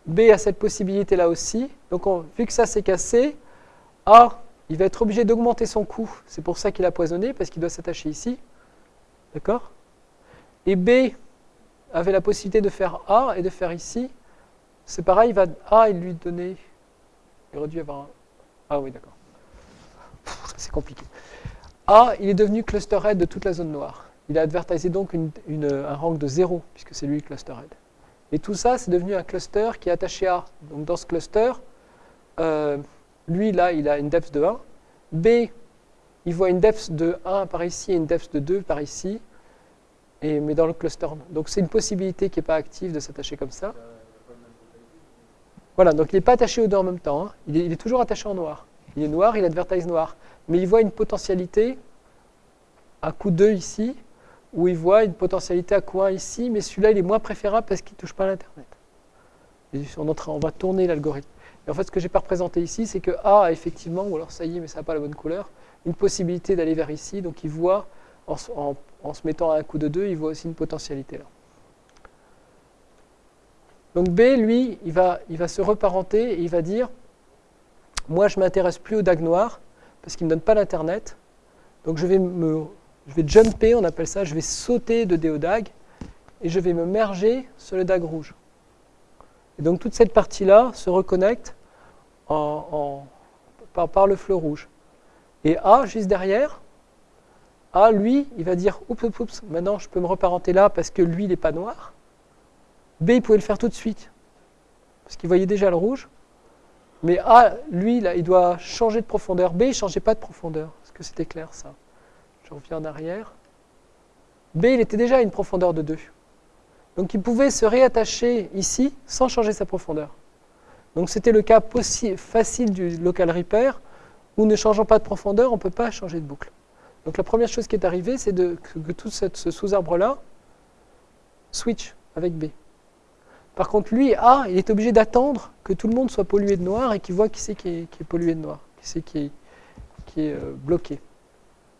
B a cette possibilité là aussi. Donc vu que ça s'est cassé, A, il va être obligé d'augmenter son coût. C'est pour ça qu'il a poisonné, parce qu'il doit s'attacher ici. D'accord? Et B avait la possibilité de faire A et de faire ici. C'est pareil, il va A et lui donner... Il aurait dû avoir un... Ah oui, d'accord. C'est compliqué. A, il est devenu cluster head de toute la zone noire. Il a advertisé donc un rank de 0, puisque c'est lui le cluster head. Et tout ça, c'est devenu un cluster qui est attaché à. Donc dans ce cluster, euh, lui, là, il a une depth de 1. B, il voit une depth de 1 par ici et une depth de 2 par ici. Mais dans le cluster. Donc c'est une possibilité qui n'est pas active de s'attacher comme ça. Voilà, donc il n'est pas attaché aux deux en même temps. Hein. Il, est, toujours attaché en noir. Il est noir, il advertise noir. Mais il voit une potentialité à coup 2 ici où il voit une potentialité à coin ici, mais celui-là, il est moins préférable parce qu'il ne touche pas à l'Internet. On, on, va tourner l'algorithme. Et en fait, ce que je n'ai pas représenté ici, c'est que A a effectivement, ou alors ça y est, mais ça n'a pas la bonne couleur, une possibilité d'aller vers ici. Donc il voit, en, se mettant à un coup de 2, il voit aussi une potentialité là. Donc B, lui, il va, se reparenter et il va dire, moi je ne m'intéresse plus au DAG noir, parce qu'il ne me donne pas l'Internet, donc je vais me je jumper, on appelle ça, je vais sauter de DODAG et je vais me merger sur le DAG rouge. Et donc toute cette partie-là se reconnecte en, par, le fleu rouge. Et A, juste derrière, A, lui, il va dire oups, oups, oups, maintenant je peux me reparenter là parce que lui, il n'est pas noir. B, il pouvait le faire tout de suite parce qu'il voyait déjà le rouge. Mais A, lui, il doit changer de profondeur. B, il ne changeait pas de profondeur. Est-ce que c'était clair ça? Je reviens en arrière. B, il était déjà à une profondeur de 2. Donc il pouvait se réattacher ici sans changer sa profondeur. Donc c'était le cas facile du local repair où ne changeant pas de profondeur, on ne peut pas changer de boucle. Donc la première chose qui est arrivée, c'est que, tout ce sous-arbre-là switch avec B. Par contre, lui, A, il est obligé d'attendre que tout le monde soit pollué de noir et qu'il voit qui c'est qui, est pollué de noir, qui c'est qui est, euh, bloqué.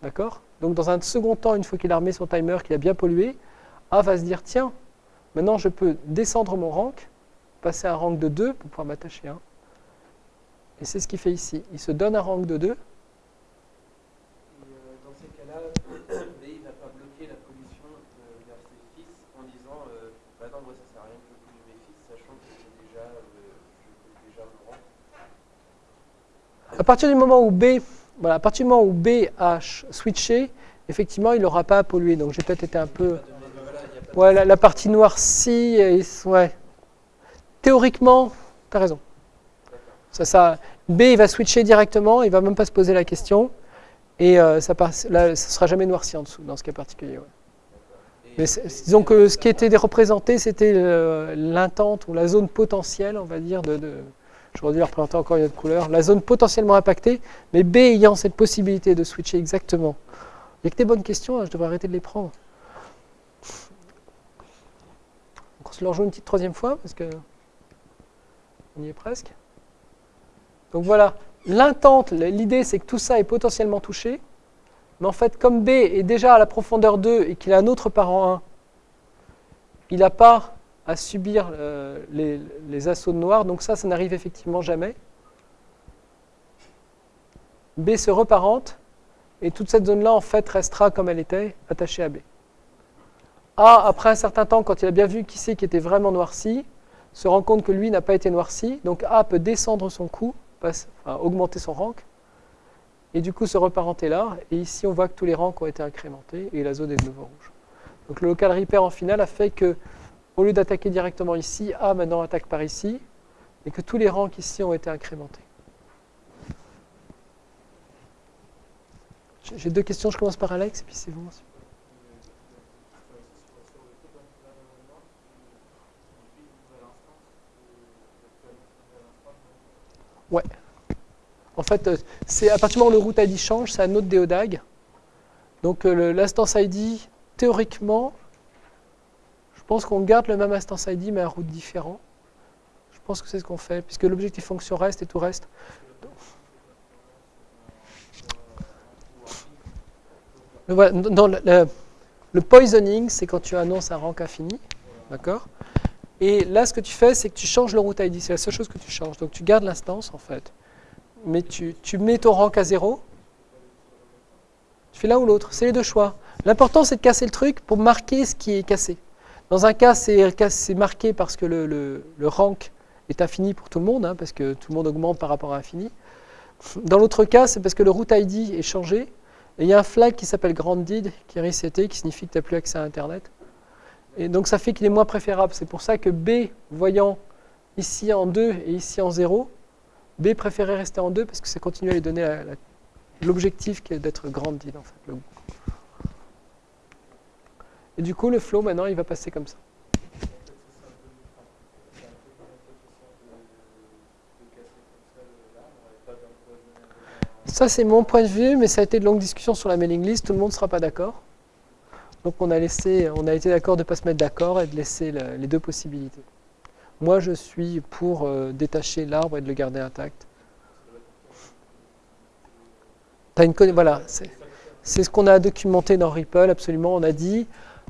D'accord? Donc dans un second temps, une fois qu'il a remis son timer, qu'il a bien pollué, A va se dire, tiens, maintenant je peux descendre mon rank, passer un rank de 2 pour pouvoir m'attacher à 1. Et c'est ce qu'il fait ici. Il se donne un rank de 2. Euh, dans ces cas-là, B il va pas bloquer la pollution euh, vers ses fils en disant euh, bah non, moi ça sert à rien que je pollue mes fils, sachant que j'ai déjà, euh, déjà mon rank. À partir du moment où B voilà, à partir du moment où switché, effectivement, il n'aura pas à polluer. Donc j'ai peut-être été un peu... Ouais, la, partie noircie, ouais. Théoriquement, tu as raison. Ça, ça, B, il va switcher directement, il ne va même pas se poser la question. Et euh, ça ne sera jamais noirci en dessous, dans ce cas particulier. Mais disons que ce qui était représenté, c'était l'intente ou la zone potentielle, on va dire, de J'aurais dû la représenter encore une autre couleur. La zone potentiellement impactée, mais B ayant cette possibilité de switcher exactement. Il n'y a que des bonnes questions, hein, je devrais arrêter de les prendre. on se le rejoue une petite troisième fois, parce que on y est presque. Donc voilà, l'intente, l'idée c'est que tout ça est potentiellement touché, mais en fait comme B est déjà à la profondeur 2 et qu'il a un autre parent 1, il n'a pas à subir euh, les, assauts de noir. Donc ça, ça n'arrive effectivement jamais. B se reparente, et toute cette zone-là, en fait, restera comme elle était, attachée à B. A, après un certain temps, quand il a bien vu qui c'est qui était vraiment noirci, se rend compte que lui n'a pas été noirci, donc A peut descendre son coût, augmenter son rank, et du coup se reparenter là, et ici on voit que tous les ranks ont été incrémentés, et la zone est de nouveau rouge. Donc le local repair en final a fait que au lieu d'attaquer directement ici, A maintenant attaque par ici, et que tous les rangs ici ont été incrémentés. J'ai deux questions, je commence par Alex, et puis c'est vous. Ouais. En fait, euh, c'est à partir du moment où le route ID change, c'est un autre DODAG. Donc euh, l'instance ID, théoriquement, pense qu'on garde le même instance ID, mais un route différent. Je pense que c'est ce qu'on fait, puisque l'objectif fonction reste et tout reste. Le, poisoning, c'est quand tu annonces un rank infini. D'accord? Et là, ce que tu fais, c'est que tu changes le route ID. C'est la seule chose que tu changes. Donc, tu gardes l'instance, en fait. Mais tu, tu mets ton rank à 0. Tu fais l'un ou l'autre. C'est les deux choix. L'important, c'est de casser le truc pour marquer ce qui est cassé. Dans un cas, c'est marqué parce que le, rank est infini pour tout le monde, hein, parce que tout le monde augmente par rapport à infini. Dans l'autre cas, c'est parce que le route ID est changé. Et il y a un flag qui s'appelle GrandDid qui est reseté, qui signifie que tu n'as plus accès à Internet. Et donc ça fait qu'il est moins préférable. C'est pour ça que B, voyant ici en 2 et ici en 0, B préférait rester en 2 parce que ça continue à lui donner l'objectif qui est d'être GrandDid en fait. Et du coup, le flow maintenant, il va passer comme ça. Ça, c'est mon point de vue, mais ça a été de longues discussions sur la mailing list. Tout le monde ne sera pas d'accord. Donc, on a, laissé, on a été d'accord de ne pas se mettre d'accord et de laisser le- les deux possibilités. Moi, je suis pour euh, détacher l'arbre et de le garder intact. Une voilà, c'est ce qu'on a documenté dans Ripple, absolument. On a dit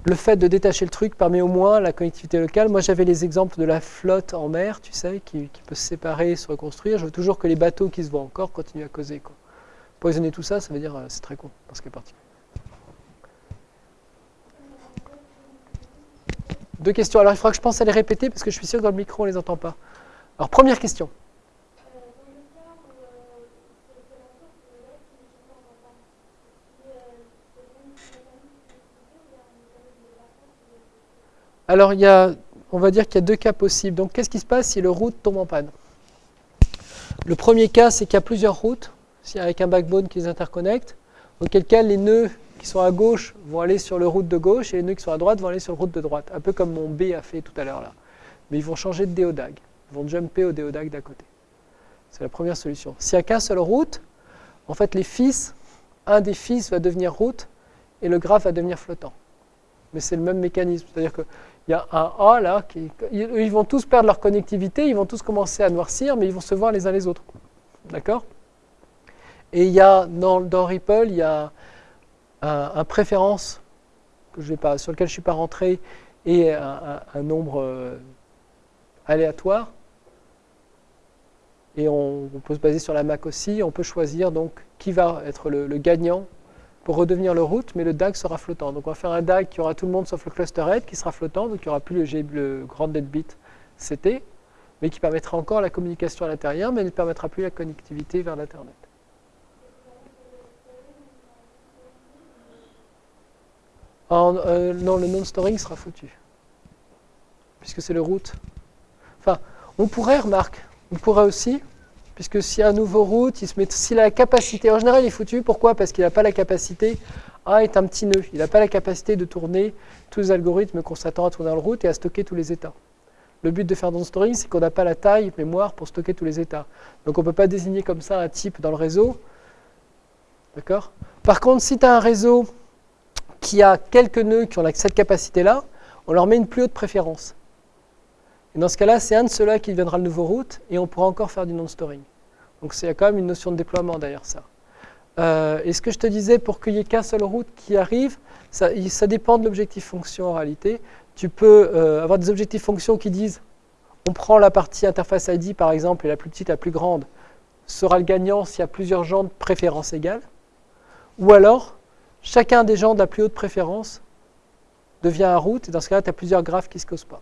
le fait de détacher le truc permet au moins la connectivité locale. Moi, j'avais les exemples de la flotte en mer, tu sais, qui, peut se séparer et se reconstruire. Je veux toujours que les bateaux qui se voient encore continuent à causer. Poisonner tout ça, ça veut dire euh, c'est très con parce que parti. Deux questions. Alors, il faudra que je pense à les répéter parce que je suis sûr que dans le micro, on ne les entend pas. Alors, première question. Alors, il y a, on va dire qu'il y a deux cas possibles. Donc, qu'est-ce qui se passe si le route tombe en panne? Le premier cas, c'est qu'il y a plusieurs routes, avec un backbone qui les interconnecte, auquel cas les nœuds qui sont à gauche vont aller sur le route de gauche et les nœuds qui sont à droite vont aller sur le route de droite. Un peu comme mon B a fait tout à l'heure là. Mais ils vont changer de déodag. Ils vont jumper au déodag d'à côté. C'est la première solution. S'il n'y a qu'un seul route, en fait, les fils, un des fils va devenir route et le graphe va devenir flottant. Mais c'est le même mécanisme. C'est-à-dire qu'il y a un A là, qui, ils vont tous perdre leur connectivité, ils vont tous commencer à noircir, mais ils vont se voir les uns les autres. D'accord? Et il y a, dans, Ripple, il y a un, préférence que je vais pas, sur lequel je ne suis pas rentré et un, nombre euh, aléatoire. Et on, peut se baser sur la Mac aussi. On peut choisir donc qui va être le gagnant pour redevenir le route, mais le DAG sera flottant. Donc on va faire un DAG qui aura tout le monde sauf le cluster head qui sera flottant, donc il n'y aura plus le, grand dead bit CT, mais qui permettra encore la communication à l'intérieur, mais ne permettra plus la connectivité vers l'Internet. Euh, non, le non-storing sera foutu. Puisque c'est le route. Enfin, on pourrait, remarque, on pourrait aussi, puisque s'il y a un nouveau route, il se met, s'il a la capacité, en général il est foutu, pourquoi? Parce qu'il n'a pas la capacité, A est un petit nœud, il n'a pas la capacité de tourner tous les algorithmes qu'on s'attend à tourner dans le route et à stocker tous les états. Le but de faire non storing, c'est qu'on n'a pas la taille mémoire pour stocker tous les états. Donc on ne peut pas désigner comme ça un type dans le réseau. D'accord? Par contre, si tu as un réseau qui a quelques nœuds qui ont cette capacité-là, on leur met une plus haute préférence. Et dans ce cas-là, c'est un de ceux-là qui deviendra le nouveau route et on pourra encore faire du non-storing. Donc c'est quand même une notion de déploiement derrière ça. Euh, et ce que je te disais, pour qu'il n'y ait qu'un seul route qui arrive, ça, il- ça dépend de l'objectif fonction en réalité. Tu peux euh, avoir des objectifs fonctions qui disent on prend la partie interface ID par exemple et la plus petite, la plus grande sera le gagnant s'il y a plusieurs gens de préférence égale. Ou alors, chacun des gens de la plus haute préférence devient un route et dans ce cas-là, tu as plusieurs graphes qui ne se causent pas.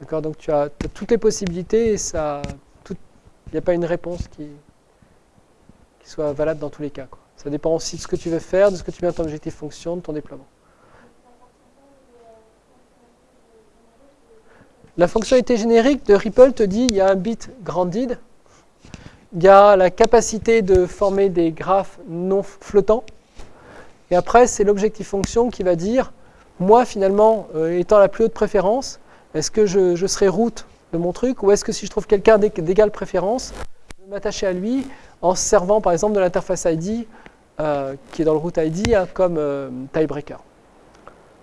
D'accord Donc tu as, as toutes les possibilités et ça, il n'y a pas une réponse qui, soit valable dans tous les cas. Ça dépend aussi de ce que tu veux faire, de ce que tu mets dans ton objectif fonction, de ton déploiement. La fonctionnalité générique de Ripple te dit il y a un bit grandid, il y a la capacité de former des graphes non flottants, et après c'est l'objectif fonction qui va dire moi finalement euh, étant la plus haute préférence, est-ce que je, serai route de mon truc ou est-ce que si je trouve quelqu'un d'é- d'égale préférence, je vais m'attacher à lui en se servant par exemple de l'interface ID euh, qui est dans le route ID hein, comme euh, tiebreaker.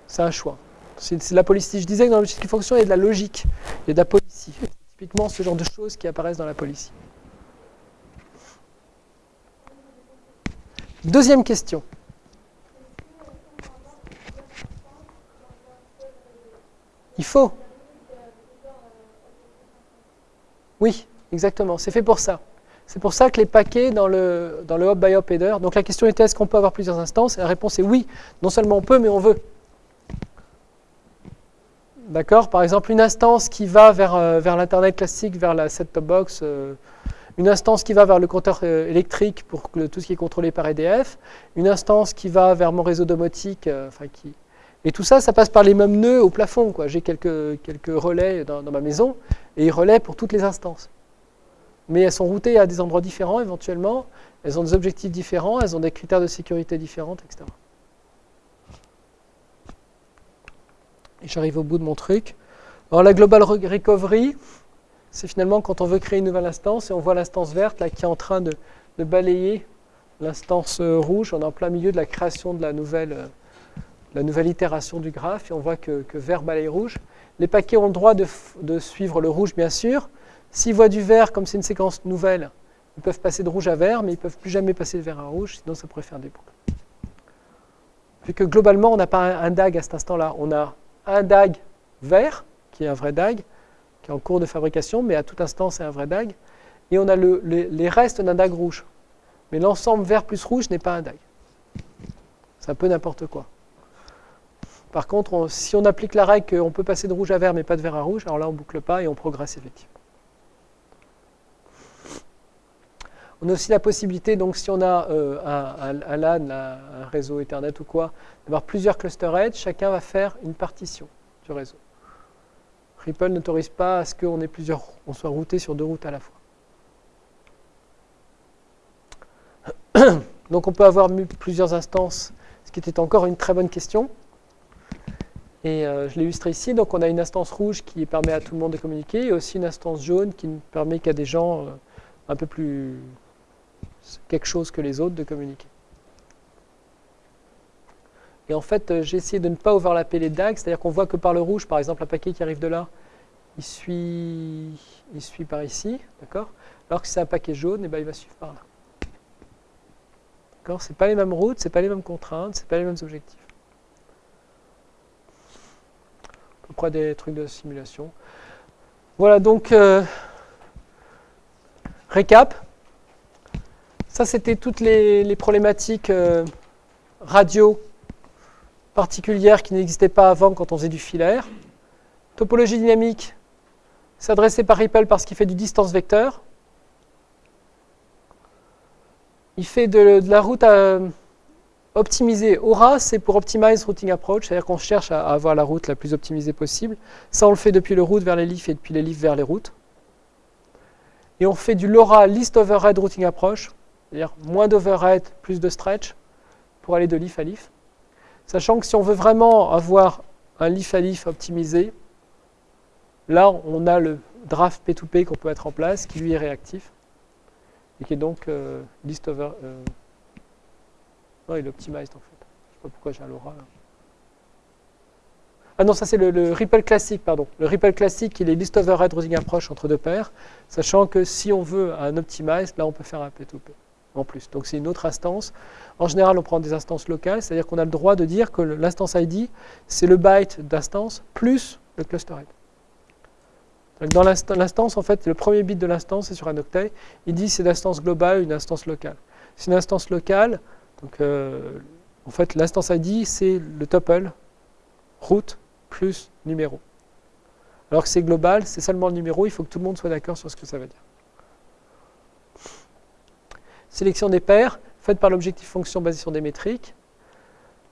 C'est un choix. C'est de la policy. Je disais que dans l'objectif fonction, il y a de la logique, il y a de la policy. C'est typiquement ce genre de choses qui apparaissent dans la policy. Deuxième question. Il faut. Oui, exactement. C'est fait pour ça. C'est pour ça que les paquets dans le, hop by hop header. Donc la question était est-ce qu'on peut avoir plusieurs instances? Et la réponse est oui. Non seulement on peut, mais on veut. D'accord? Par exemple, une instance qui va vers, euh, l'Internet classique, vers la set-top box, euh, une instance qui va vers le compteur euh, électrique pour tout ce qui est contrôlé par EDF, une instance qui va vers mon réseau domotique, enfin qui, et tout ça, ça passe par les mêmes nœuds au plafond. J'ai quelques, relais dans, ma maison, et ils pour toutes les instances. Mais elles sont routées à des endroits différents éventuellement, elles ont des objectifs différents, elles ont des critères de sécurité différents, etc. Et j'arrive au bout de mon truc. Alors la Global Recovery, c'est finalement quand on veut créer une nouvelle instance, et on voit l'instance verte là, qui est en train de, de balayer l'instance rouge. On est en plein milieu de la création de la nouvelle euh, la nouvelle itération du graphe et on voit que, vert balaye rouge. Les paquets ont le droit de, suivre le rouge, bien sûr. S'ils voient du vert, comme c'est une séquence nouvelle, ils peuvent passer de rouge à vert, mais ils ne peuvent plus jamais passer de vert à rouge, sinon ça pourrait faire des boucles. Vu que globalement, on n'a pas un, DAG à cet instant-là. On a un DAG vert, qui est un vrai DAG, qui est en cours de fabrication, mais à tout instant, c'est un vrai DAG. Et on a les restes d'un DAG rouge. Mais l'ensemble vert plus rouge n'est pas un DAG. C'est un peu n'importe quoi. Par contre, si on applique la règle qu'on peut passer de rouge à vert mais pas de vert à rouge, alors là on ne boucle pas et on progresse effectivement. On a aussi la possibilité, donc si on a euh, un, LAN, un réseau Ethernet ou quoi, d'avoir plusieurs cluster edge, chacun va faire une partition du réseau. Ripple n'autorise pas à ce qu'on ait plusieurs, on soit routé sur deux routes à la fois. Donc on peut avoir plusieurs instances, ce qui était encore une très bonne question. Et euh, je l'ai illustré ici. Donc on a une instance rouge qui permet à tout le monde de communiquer et aussi une instance jaune qui permet qu'à des gens euh, un peu plus quelque chose que les autres de communiquer. Et en fait, euh, j'ai essayé de ne pas overlapper les DAG, c'est-à-dire qu'on voit que par le rouge, par exemple, un paquet qui arrive de là, il suit, il suit par ici, d'accord? Alors que si c'est un paquet jaune, et eh ben, il va suivre par là. D'accord? Ce pas les mêmes routes, ce pas les mêmes contraintes, ce pas les mêmes objectifs. Des trucs de simulation. Voilà, donc, euh, récap. Ça, c'était toutes les, problématiques euh, radio particulières qui n'existaient pas avant quand on faisait du filaire. Topologie dynamique, s'adresser par Ripple parce qu'il fait du distance vecteur. Il fait de la route à Optimiser Aura, c'est pour Optimize Routing Approach, c'est-à-dire qu'on cherche à avoir la route la plus optimisée possible. Ça, on le fait depuis le route vers les leafs et depuis les leafs vers les routes. Et on fait du LoRa List Overhead Routing Approach, c'est-à-dire moins d'overhead, plus de stretch, pour aller de leaf à leaf. Sachant que si on veut vraiment avoir un leaf à leaf optimisé, là, on a le draft P2P qu'on peut mettre en place, qui lui est réactif, et qui est donc euh, list over, euh, non, il est optimized en fait. Je ne sais pas pourquoi j'ai un LoRa Ah non, ça c'est le, Ripple classique, pardon. Le Ripple classique, il est list overhead routing approach entre deux paires, sachant que si on veut un optimized, là on peut faire un P2P en plus. Donc c'est une autre instance. En général, on prend des instances locales, c'est-à-dire qu'on a le droit de dire que l'instance ID, c'est le byte d'instance plus le cluster head. Dans l'instance, en fait, le premier bit de l'instance, c'est sur un octet. Il dit c'est l'instance globale une instance locale. C'est une instance locale, donc, euh, en fait, l'instance ID, c'est le tuple route plus numéro. Alors que c'est global, c'est seulement le numéro, il faut que tout le monde soit d'accord sur ce que ça veut dire. Sélection des paires, faite par l'objectif fonction basé sur des métriques.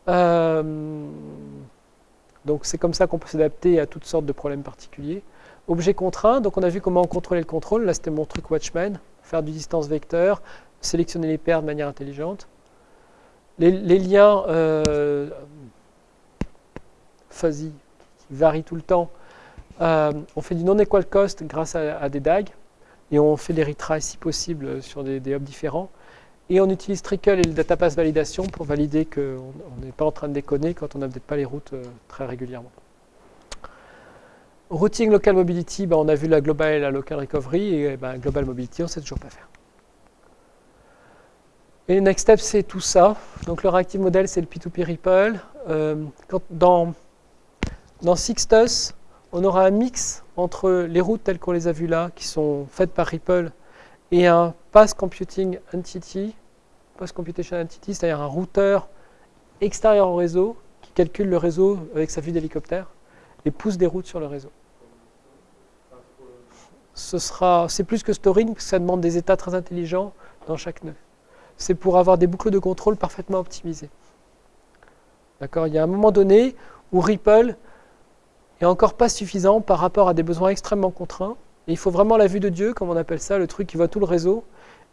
Euh, donc c'est comme ça qu'on peut s'adapter à toutes sortes de problèmes particuliers. Objet contraint, donc on a vu comment contrôler le contrôle, là c'était mon truc Watchman, faire du distance vecteur, sélectionner les paires de manière intelligente. Les, liens euh, fuzzy, qui varient tout le temps, euh, on fait du non-equal cost grâce à, des DAG, et on fait des retries si possible sur des, hubs différents. Et on utilise Trickle et le datapass validation pour valider qu'on n'est pas en train de déconner quand on peut-être pas les routes euh, très régulièrement. Routing Local Mobility, ben, on a vu la Global et la Local Recovery, et ben, Global Mobility, on ne sait toujours pas faire. Et next step, c'est tout ça. Donc le reactive model, c'est le P2P Ripple. Euh, dans, Sixtus, on aura un mix entre les routes telles qu'on les a vues là, qui sont faites par Ripple, et un Pass Computing Entity, Pass Computation Entity, c'est-à-dire un routeur extérieur au réseau qui calcule le réseau avec sa vue d'hélicoptère et pousse des routes sur le réseau. C'est plus que storing, parce que ça demande des états très intelligents dans chaque nœud. C'est pour avoir des boucles de contrôle parfaitement optimisées. D'accord? Il y a un moment donné où Ripple est encore pas suffisant par rapport à des besoins extrêmement contraints. Il faut vraiment la vue de Dieu, comme on appelle ça, le truc qui voit tout le réseau,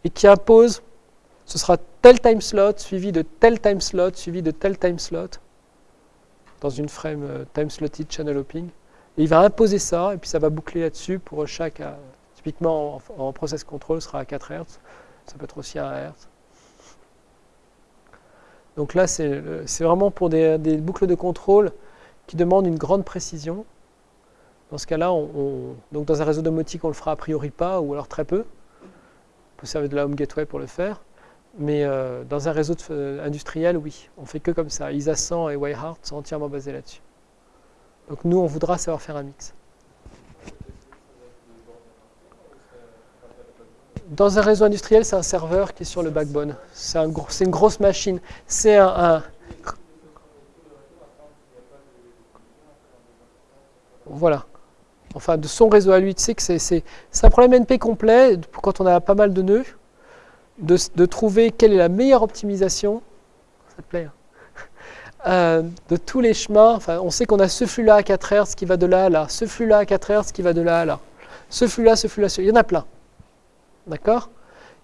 et qui impose, ce sera tel time slot suivi de tel time slot suivi de tel time slot, dans une frame euh, time slotted channel hopping. Et il va imposer ça, et puis ça va boucler là-dessus pour chaque, euh, typiquement en, process control, sera à 4 Hz, ça peut être aussi à 1 Hz. Donc là, c'est c'est vraiment pour des, boucles de contrôle qui demandent une grande précision. Dans ce cas-là, on, on- donc dans un réseau domotique, on le fera a priori pas, ou alors très peu. On peut servir de la home gateway pour le faire. Mais euh, dans un réseau euh, industriel, oui, on fait que comme ça. ISA 100 et Wireheart sont entièrement basés là-dessus. Donc nous, on voudra savoir faire un mix. Dans un réseau industriel, c'est un serveur qui est sur le backbone. C'est une grosse machine. C'est un, Voilà. Enfin, de son réseau à lui, tu sais que c'est- un problème NP complet, quand on a pas mal de nœuds, de trouver quelle est la meilleure optimisation, ça te plaît, hein Euh, de tous les chemins. Enfin, on sait qu'on a ce flux-là à 4 Hz qui va de là à là, ce flux-là à 4 Hz qui va de là à là, ce flux-là, ce flux-là, ce- il y en a plein. D'accord?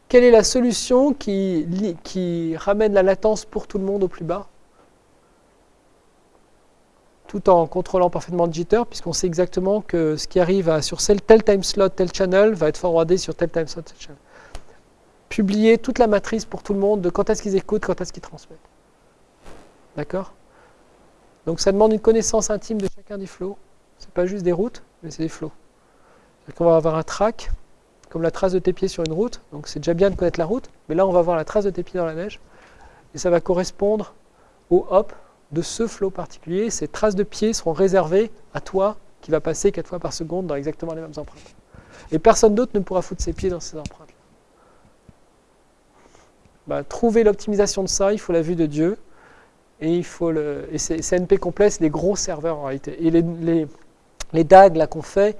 Quelle est la solution qui, ramène la latence pour tout le monde au plus bas? Tout en contrôlant parfaitement le jitter, puisqu'on sait exactement que ce qui arrive sur tel time slot, tel channel, va être forwardé sur tel time slot, tel channel. Publier toute la matrice pour tout le monde de quand est-ce qu'ils écoutent, quand est-ce qu'ils transmettent. D'accord? Donc ça demande une connaissance intime de chacun des flows. C'est pas juste des routes, mais c'est des flows. Qu'on va avoir un track, comme la trace de tes pieds sur une route. Donc c'est déjà bien de connaître la route, mais là on va voir la trace de tes pieds dans la neige. Et ça va correspondre au hop de ce flow particulier. Ces traces de pieds seront réservées à toi qui va passer 4 fois par seconde dans exactement les mêmes empreintes. Et personne d'autre ne pourra foutre ses pieds dans ces empreintes. Bah, trouver l'optimisation de ça, il faut la vue de Dieu. Et il faut le. Et complet, c'est des gros serveurs en réalité. Et les, les, les DAG qu'on fait,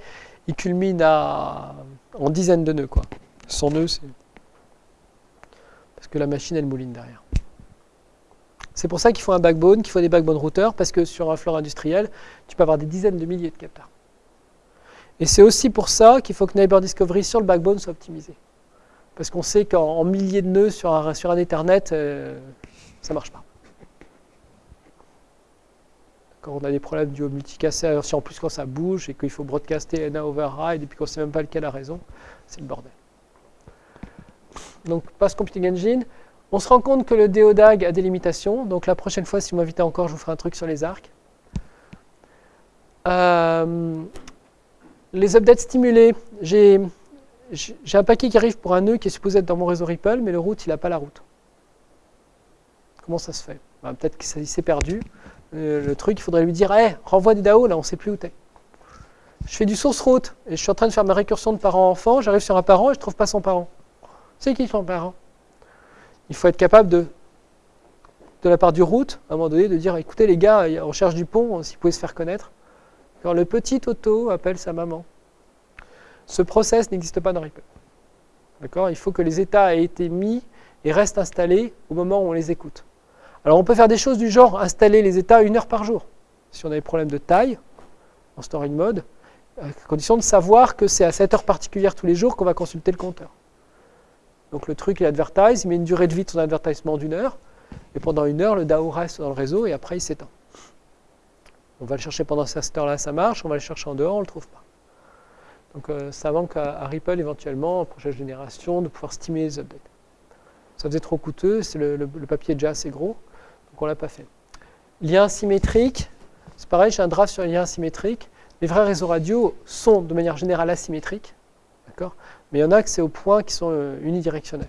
ils culminent à, en dizaines de nœuds quoi. 100 nœuds, c'est. Parce que la machine elle mouline derrière. C'est pour ça qu'il faut un backbone, qu'il faut des backbone routeurs, parce que sur un floor industriel, tu peux avoir des dizaines de milliers de capteurs. Et c'est aussi pour ça qu'il faut que Neighbor Discovery sur le backbone soit optimisé. Parce qu'on sait qu'en en milliers de nœuds sur un, sur un Ethernet, euh, ça ne marche pas. Quand on a des problèmes du multicast, alors si en plus quand ça bouge et qu'il faut broadcaster NA override et puis qu'on ne sait même pas lequel a raison, c'est le bordel. Donc, Pass Computing Engine, on se rend compte que le DODAG a des limitations. Donc la prochaine fois, si vous m'invitez encore, je vous ferai un truc sur les arcs. Euh, les updates stimulés, j'ai j'ai un paquet qui arrive pour un nœud qui est supposé être dans mon réseau Ripple, mais le route, il n'a pas la route. Comment ça se fait? Ben, Peut-être qu'il s'est perdu. Euh, le truc, il faudrait lui dire hey, renvoie des DAO, là, on ne sait plus où t'es. Je fais du source route et je suis en train de faire ma récursion de parent-enfant. J'arrive sur un parent et je ne trouve pas son parent. C'est qui son parent? Il faut être capable de, de la part du route, à un moment donné, de dire écoutez les gars, on cherche du pont, s'il pouvait se faire connaître. Quand le petit Toto appelle sa maman. Ce process n'existe pas dans Ripple. D'accord? Il faut que les états aient été mis et restent installés au moment où on les écoute. Alors on peut faire des choses du genre installer les états une heure par jour. Si on a des problèmes de taille, en storing mode, à condition de savoir que c'est à cette heure particulière tous les jours qu'on va consulter le compteur. Donc le truc, il advertise, il met une durée de vie de son advertisement d'une heure, et pendant une heure, le DAO reste dans le réseau et après il s'éteint. On va le chercher pendant cette heure-là, ça marche, on va le chercher en dehors, on ne le trouve pas. Donc euh, ça manque à, Ripple éventuellement, en prochaine génération, de pouvoir stimuler les updates. Ça faisait trop coûteux, le, le, papier est déjà assez gros, donc on ne l'a pas fait. Lien symétrique, c'est pareil, j'ai un draft sur les liens symétriques. Les vrais réseaux radio sont de manière générale asymétriques, mais il y en a que c'est au point qui sont euh, unidirectionnels.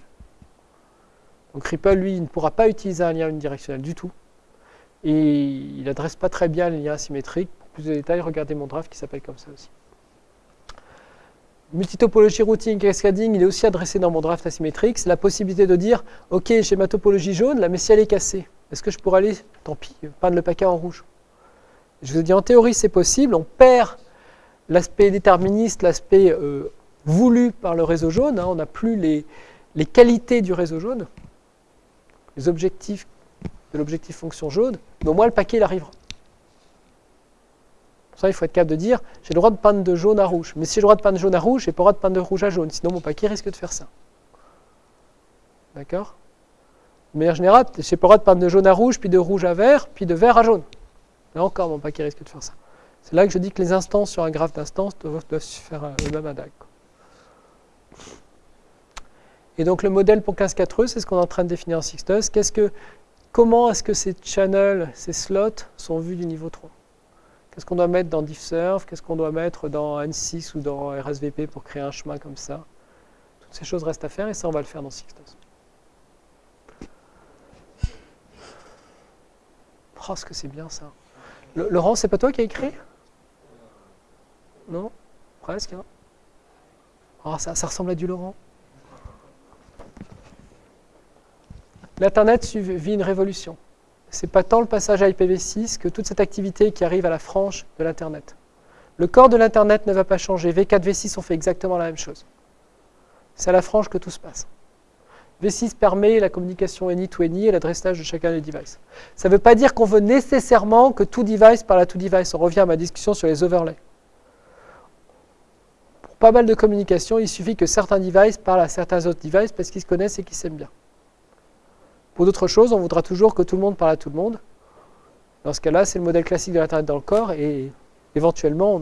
Donc Ripple, lui, il ne pourra pas utiliser un lien unidirectionnel du tout. Et il n'adresse pas très bien les liens asymétriques. Pour plus de détails, regardez mon draft qui s'appelle comme ça aussi. Multitopologie routing cascading, il est aussi adressé dans mon draft asymétrique. C'est la possibilité de dire, OK, j'ai ma topologie jaune, là, mais si elle est cassée, est-ce que je pourrais aller, tant pis, peindre le paquet en rouge? Je vous dis, en théorie, c'est possible. On perd l'aspect déterministe, l'aspect euh, voulu par le réseau jaune. Hein. on n'a plus les, les qualités du réseau jaune, les objectifs de l'objectif fonction jaune, mais au moins le paquet il arrivera. Pour ça, il faut être capable de dire j'ai le droit de peindre de jaune à rouge. Mais si j'ai le droit de peindre de jaune à rouge, j'ai pas le droit de peindre de rouge à jaune. Sinon, mon paquet risque de faire ça. D'accord? De manière générale, pas le droit de jaune à rouge, puis de rouge à vert, puis de vert à jaune. Là encore, mon paquet risque de faire ça. C'est là que je dis que les instances sur un graphe d'instance doivent, se faire le même DAG. Et donc le modèle pour 15.4e, c'est ce qu'on est en train de définir en Sixtus. Qu'est-ce que, comment est-ce que ces channels, ces slots sont vus du niveau 3 Qu'est-ce qu'on doit mettre dans DiffServe? Qu'est-ce qu'on doit mettre dans N6 ou dans RSVP pour créer un chemin comme ça? Toutes ces choses restent à faire et ça, on va le faire dans Sixtus. Oh, ce que c'est bien ça. Laurent, c'est pas toi qui as écrit? Non? Presque. Hein oh, ça, ça ressemble à du Laurent. L'Internet vit une révolution. Ce n'est pas tant le passage à IPv6 que toute cette activité qui arrive à la frange de l'Internet. Le corps de l'Internet ne va pas changer. V4, V6 ont fait exactement la même chose. C'est à la frange que tout se passe. V6 permet la communication any-to-any et l'adressage de chacun des devices. Ça ne veut pas dire qu'on veut nécessairement que tout device parle à tout device. On revient à ma discussion sur les overlays. Pour pas mal de communication, il suffit que certains devices parlent à certains autres devices parce qu'ils se connaissent et qu'ils s'aiment bien. Pour d'autres choses, on voudra toujours que tout le monde parle à tout le monde. Dans ce cas-là, c'est le modèle classique de l'Internet dans le corps et éventuellement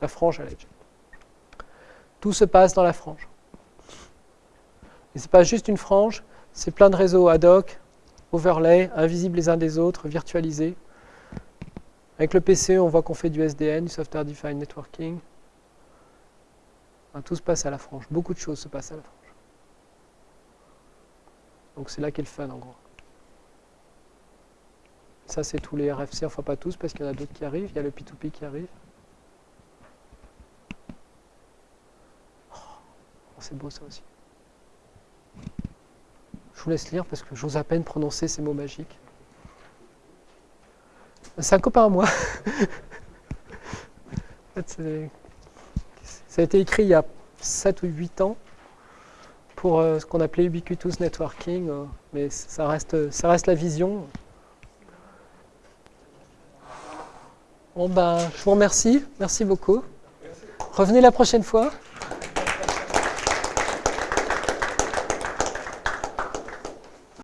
la frange à l'edge. Tout se passe dans la frange. Ce n'est pas juste une frange, c'est plein de réseaux ad hoc, overlay, invisibles les uns des autres, virtualisés. Avec le PC, on voit qu'on fait du SDN, du Software Defined Networking. tout se passe à la frange. Beaucoup de choses se passent à la frange. Donc c'est là qu'est le fun en gros. Ça c'est tous les RFC, enfin pas tous parce qu'il y en a d'autres qui arrivent, il y a le P2P qui arrive. Oh, c'est beau ça aussi. Je vous laisse lire parce que j'ose à peine prononcer ces mots magiques. C'est un copain à moi. ça a été écrit il y a 7 ou 8 ans pour euh, ce qu'on appelait ubiquitous networking, euh, mais ça reste, ça reste la vision. Bon ben, je vous remercie, merci beaucoup. Revenez la prochaine fois.